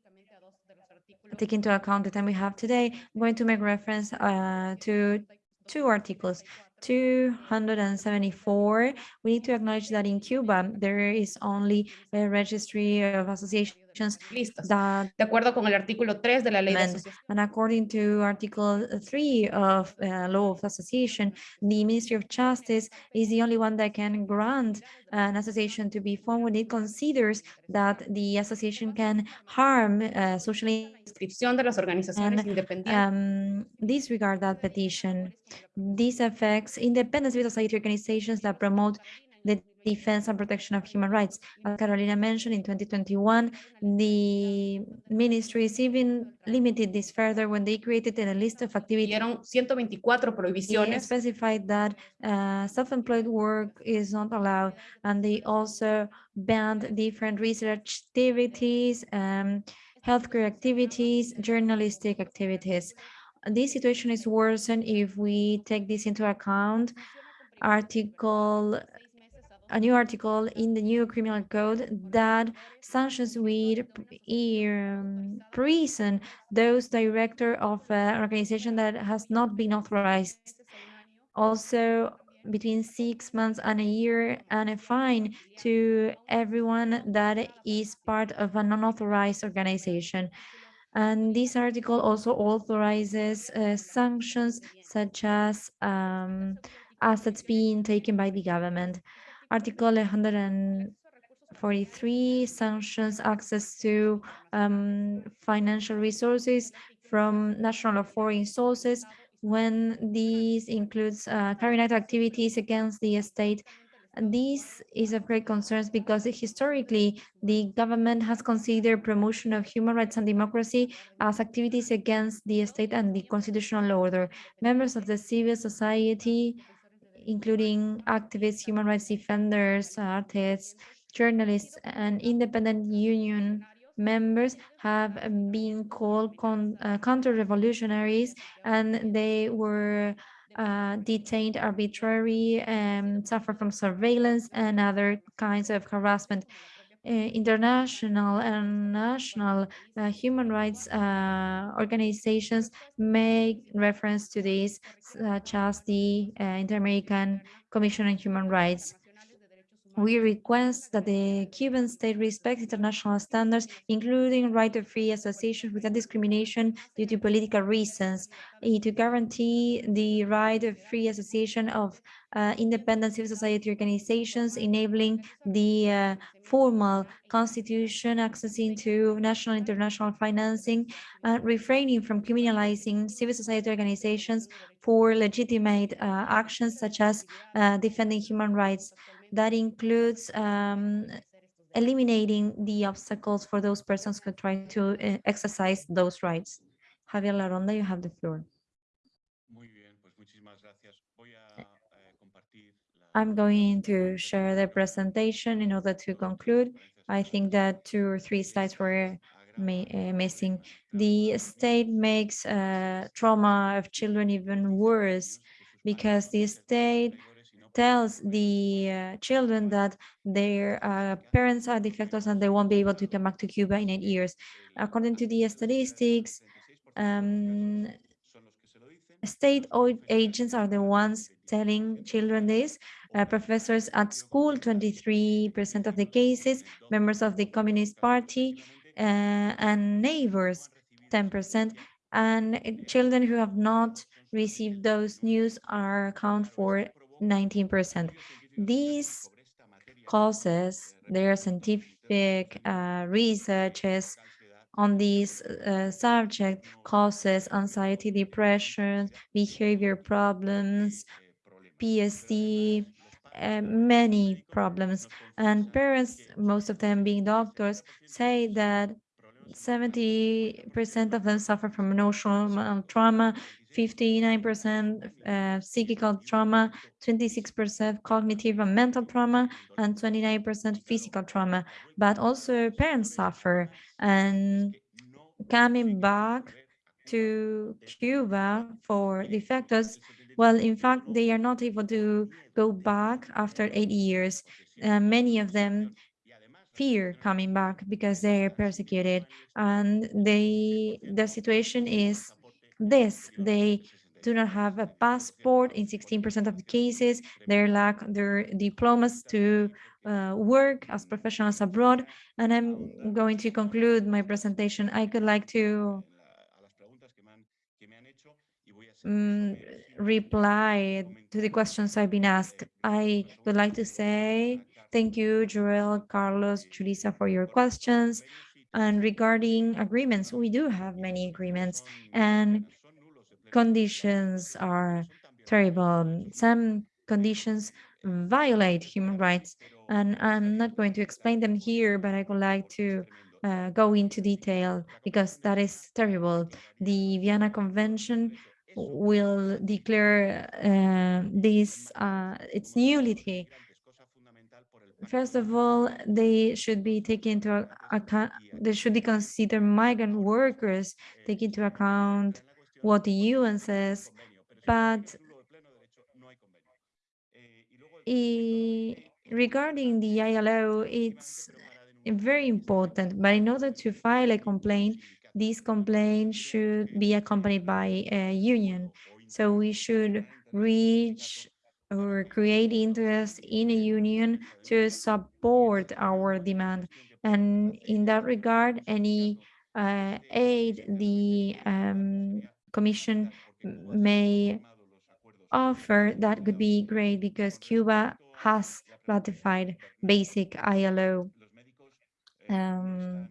take into account the time we have today, I'm going to make reference uh, to two articles. 274, we need to acknowledge that in Cuba, there is only a registry of associations listas. De acuerdo con el artículo 3 de la ley de And- And according to Article 3 of uh, Law of Association, the Ministry of Justice is the only one that can grant an association to be formed when it considers that the association can harm uh, socially Inscripción de las organizaciones And, independientes. um, disregard that petition. This affects independent civil society organizations that promote the defense and protection of human rights. As Carolina mentioned, in 2021, the ministries even limited this further when they created a list of activities Dieron 124 they specified that uh, self-employed work is not allowed, and they also banned different research activities, um, healthcare activities, journalistic activities. This situation is worsened if we take this into account. Article, a new article in the new criminal code that sanctions with um, prison those director of an organization that has not been authorized also between six months and a year and a fine to everyone that is part of an unauthorized organization. And this article also authorizes uh, sanctions such as um, assets being taken by the government. Article 143 sanctions access to um, financial resources from national or foreign sources when these includes uh, carrying out activities against the state This is of great concerns because historically, the government has considered promotion of human rights and democracy as activities against the state and the constitutional order. Members of the civil society, including activists, human rights defenders, artists, journalists, and independent union members have been called con- uh, counter-revolutionaries and they were uh, detained arbitrarily and suffer from surveillance and other kinds of harassment. Uh, international and national uh, human rights uh, organizations make reference to this, such as the Inter-American Commission on Human Rights. We request that the Cuban state respect international standards, including right of free association without discrimination due to political reasons, eh, to guarantee the right of free association of uh, independent civil society organizations, enabling the uh, formal constitution, accessing to national and international financing, uh, refraining from criminalizing civil society organizations for legitimate uh, actions such as uh, defending human rights that includes um, eliminating the obstacles for those persons who try to uh, exercise those rights. Javier Larrondo, you have the floor. I'm going to share the presentation in order to conclude. I think that two or three slides were uh, missing. The state makes uh, trauma of children even worse because the state tells the uh, children that their uh, parents are defectors and they won't be able to come back to Cuba in eight years. According to the statistics, um, state agents are the ones telling children this. Uh, professors at school, 23% of the cases, members of the Communist Party, uh, and neighbors, 10%. And children who have not received those news are account for 19%. These causes, their scientific uh, researches on this uh, subject, causes anxiety, depression, behavior problems, PSD, uh, many problems. And parents, most of them being doctors, say that 70% of them suffer from emotional trauma, 59% uh, psychical trauma, 26% cognitive and mental trauma, and 29% physical trauma. But also parents suffer. And coming back to Cuba for defectors, well, in fact, they are not able to go back after eight years. Uh, many of them fear coming back because they're persecuted. And they the situation is this. They do not have a passport in 16% of the cases. They lack their diplomas to uh, work as professionals abroad. And i'm going to conclude my presentation. I could like to um, reply to the questions i've been asked i would like to say Thank you, Joel, Carlos, Julissa, for your questions. And regarding agreements, we do have many agreements and conditions are terrible. Some conditions violate human rights and I'm not going to explain them here, but I would like to uh, go into detail because that is terrible. The Vienna Convention will declare uh, this uh, its nullity First of all, they should be taken into account, they should be considered migrant workers, take into account what the UN says, but regarding the ILO, it's very important, but in order to file a complaint, this complaints should be accompanied by a union. So we should reach or create interest in a union to support our demand. And in that regard, any uh, aid the um, Commission may offer, that could be great because Cuba has ratified basic ILO um,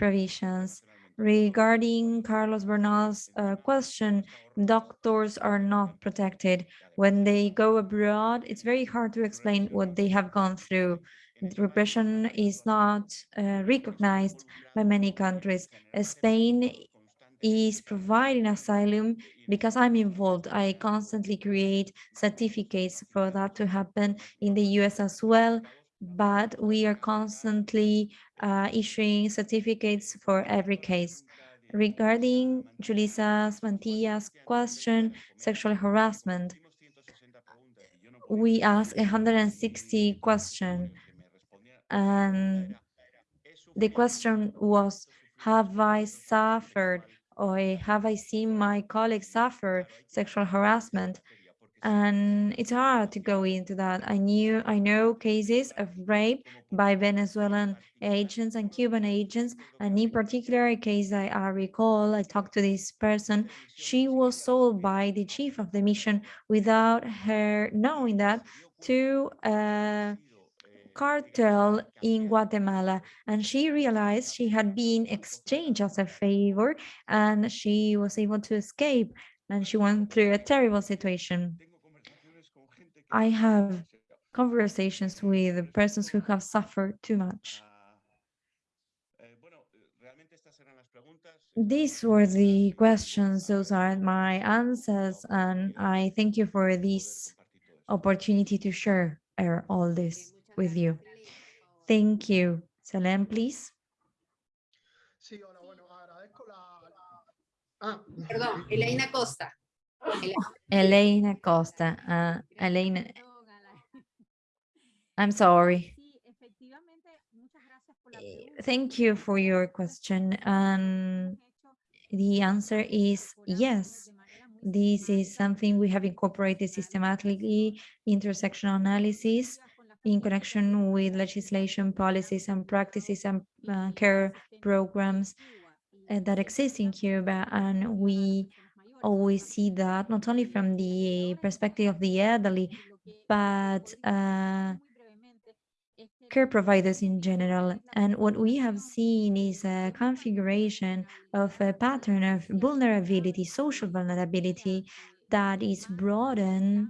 provisions. Regarding Carlos Bernal's uh, question, doctors are not protected. When they go abroad, it's very hard to explain what they have gone through. Repression is not uh, recognized by many countries. Spain is providing asylum because I'm involved. I constantly create certificates for that to happen in the US as well, but we are constantly uh, issuing certificates for every case. Regarding Julissa Mantilla's question, sexual harassment, we asked 160 questions and the question was, have I suffered or have I seen my colleagues suffer sexual harassment? And it's hard to go into that. I knew I know cases of rape by Venezuelan agents and Cuban agents, and in particular a case I, I recall, I talked to this person, she was sold by the chief of the mission without her knowing that to a cartel in Guatemala and she realized she had been exchanged as a favor and she was able to escape and she went through a terrible situation. I have conversations with persons who have suffered too much. These were the questions, those are my answers, and I thank you for this opportunity to share uh, all this with you. Thank you. Salem, please. Sí, hola, bueno, agradezco la... Ah, Perdón, Elaine Acosta. Elena Costa. Uh, Elena, I'm sorry. Eh, Thank you for your question. And the answer is yes. This is something we have incorporated systematically, intersectional analysis in connection with legislation, policies and practices and uh, care programs uh, that exist in Cuba. And we always see that not only from the perspective of the elderly, but uh, care providers in general. And what we have seen is a configuration of a pattern of vulnerability, social vulnerability that is broadened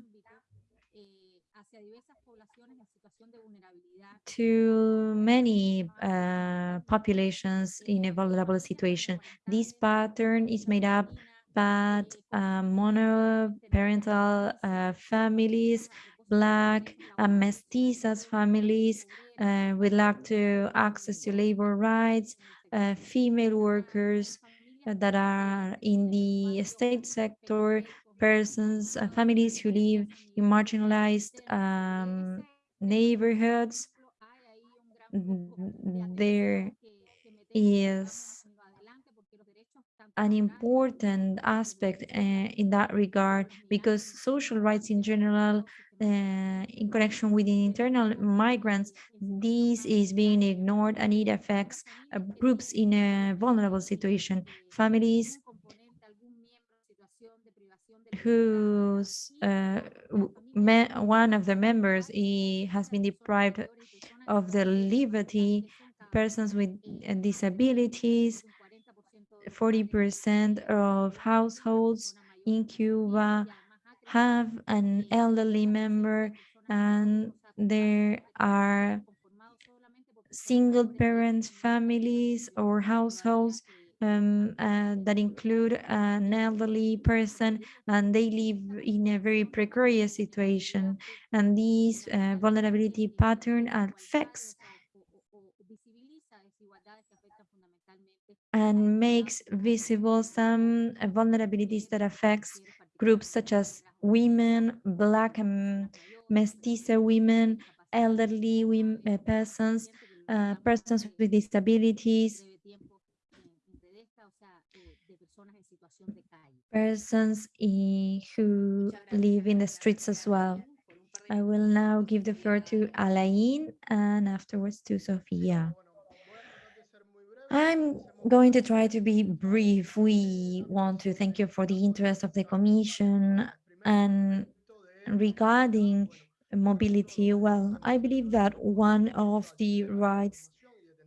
to many uh, populations in a vulnerable situation. This pattern is made up by uh, monoparental uh, families, Black and mestizas families uh, with lack to access to labor rights, uh, female workers uh, that are in the state sector, persons, uh, families who live in marginalized um, neighborhoods. There is an important aspect uh, in that regard because social rights in general uh, in connection with internal migrants, this is being ignored and it affects uh, groups in a vulnerable situation, families whose uh, one of the members he has been deprived of the liberty, persons with uh, disabilities, 40% of households in Cuba have an elderly member and there are single parent families or households um, uh, that include an elderly person and they live in a very precarious situation. And this uh, vulnerability pattern affects and makes visible some vulnerabilities that affects groups such as women, black and mestiza women, elderly women, uh, persons, uh, persons with disabilities, persons who live in the streets as well. I will now give the floor to Alain and afterwards to Sofia. I'm going to try to be brief. We want to thank you for the interest of the Commission and regarding mobility, well, I believe that one of the rights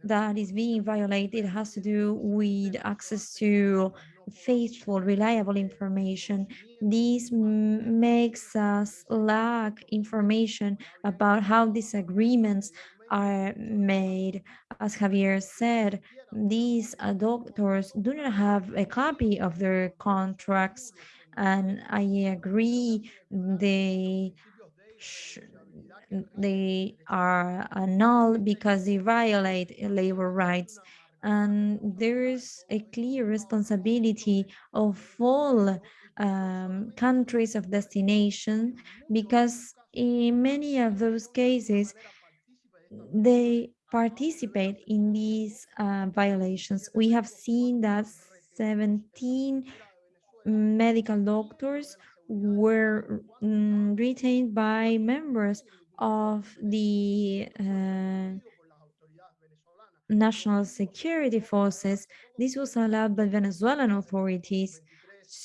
that is being violated has to do with access to faithful, reliable information. This makes us lack information about how these agreements are made. As Javier said, these uh, doctors do not have a copy of their contracts, and I agree they they are null because they violate labor rights. And there is a clear responsibility of all um, countries of destination because in many of those cases, they participate in these uh, violations. We have seen that 17 medical doctors were mm, retained by members of the uh, national security forces. This was allowed by Venezuelan authorities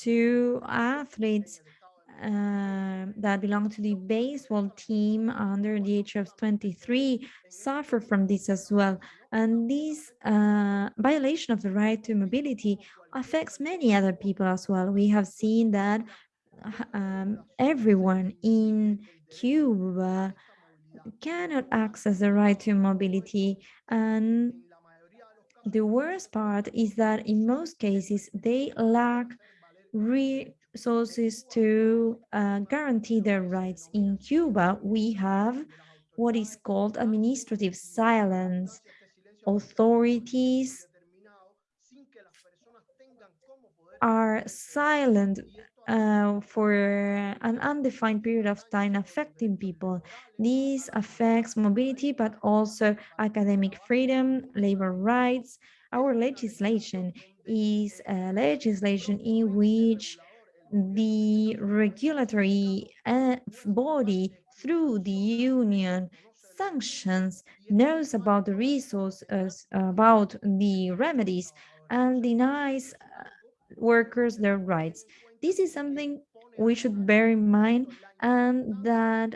to athletes uh, that belong to the baseball team under the age of 23 suffer from this as well. And this uh, violation of the right to mobility affects many other people as well. We have seen that um, everyone in Cuba cannot access the right to mobility. And the worst part is that in most cases, they lack resources to uh, guarantee their rights. In Cuba, we have what is called administrative silence. Authorities are silent uh, for an undefined period of time affecting people. This affects mobility, but also academic freedom, labor rights. Our legislation is a legislation in which the regulatory uh, body through the union sanctions knows about the resources, about the remedies, and denies uh, workers their rights. This is something we should bear in mind and that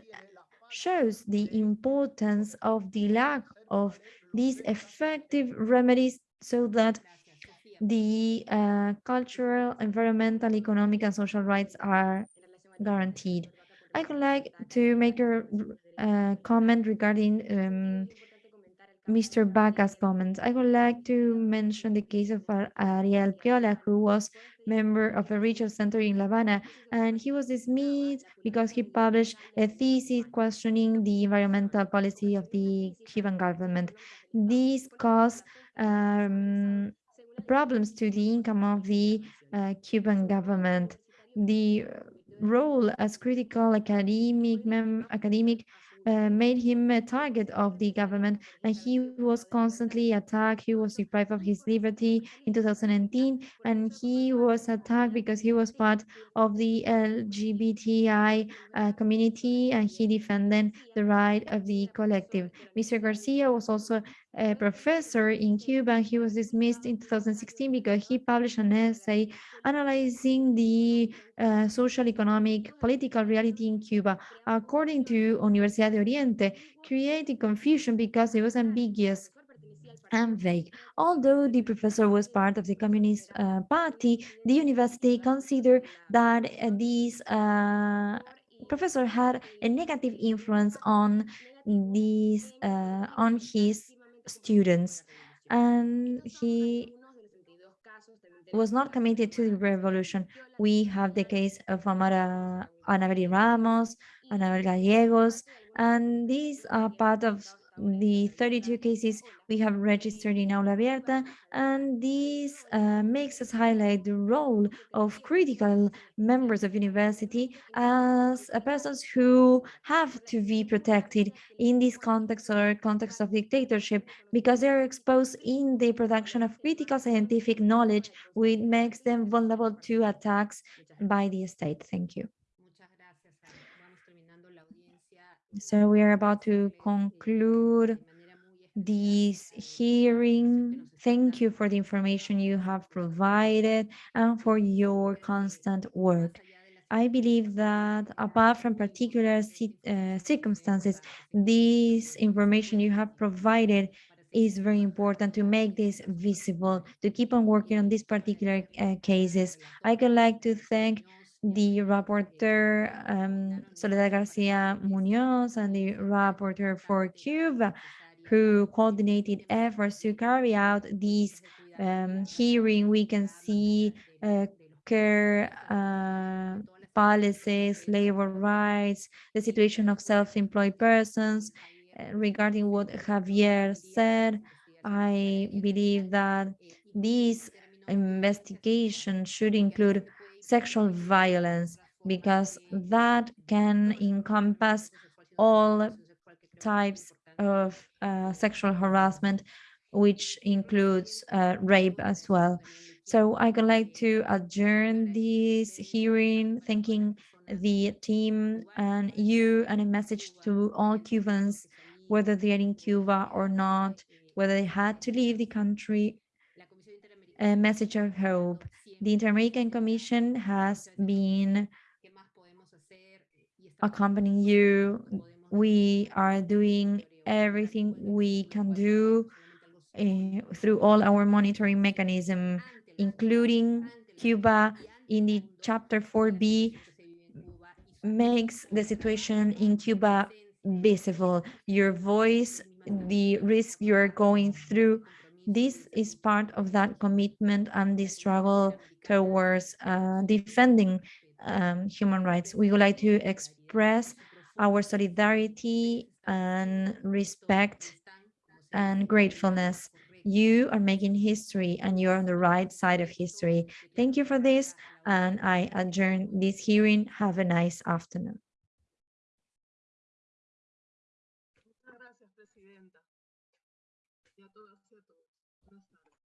shows the importance of the lack of these effective remedies so that the uh, cultural, environmental, economic, and social rights are guaranteed. I would like to make a uh, comment regarding um, Mr. Baca's comments. I would like to mention the case of Ariel Piola, who was member of a research center in La Habana, and he was dismissed because he published a thesis questioning the environmental policy of the Cuban government. This caused um, problems to the income of the uh, Cuban government. The role as critical academic, academic uh, made him a target of the government and he was constantly attacked. He was deprived of his liberty in 2019 and he was attacked because he was part of the LGBTI uh, community and he defended the right of the collective. Mr. Garcia was also a professor in Cuba. He was dismissed in 2016 because he published an essay analyzing the uh, social, economic, political reality in Cuba. According to Universidad de Oriente, creating confusion because it was ambiguous and vague. Although the professor was part of the Communist uh, Party, the university considered that uh, this uh, professor had a negative influence on these uh, on his students and he was not committed to the revolution. We have the case of Amara Anabel Ramos, Anabel Gallegos, and these are part of the 32 cases we have registered in Aula Abierta, and this uh, makes us highlight the role of critical members of university as uh, persons who have to be protected in this context or context of dictatorship because they are exposed in the production of critical scientific knowledge, which makes them vulnerable to attacks by the state. Thank you. So we are about to conclude this hearing. Thank you for the information you have provided and for your constant work. I believe that apart from particular uh, circumstances, this information you have provided is very important to make this visible, to keep on working on these particular uh, cases. I would like to thank the rapporteur um, Soledad Garcia Munoz and the rapporteur for Cuba who coordinated efforts to carry out this um, hearing. We can see uh, care uh, policies, labor rights, the situation of self-employed persons. Uh, regarding what Javier said, I believe that this investigation should include sexual violence because that can encompass all types of uh, sexual harassment, which includes uh, rape as well. So I would like to adjourn this hearing, thanking the team and you and a message to all Cubans, whether they are in Cuba or not, whether they had to leave the country, a message of hope. The Inter-American Commission has been accompanying you. We are doing everything we can do uh, through all our monitoring mechanism, including Cuba in the chapter 4B makes the situation in Cuba visible. Your voice, the risk you're going through, this is part of that commitment and the struggle towards uh, defending um, human rights. We would like to express our solidarity and respect and gratefulness. You are making history and you're on the right side of history. Thank you for this. And I adjourn this hearing. Have a nice afternoon.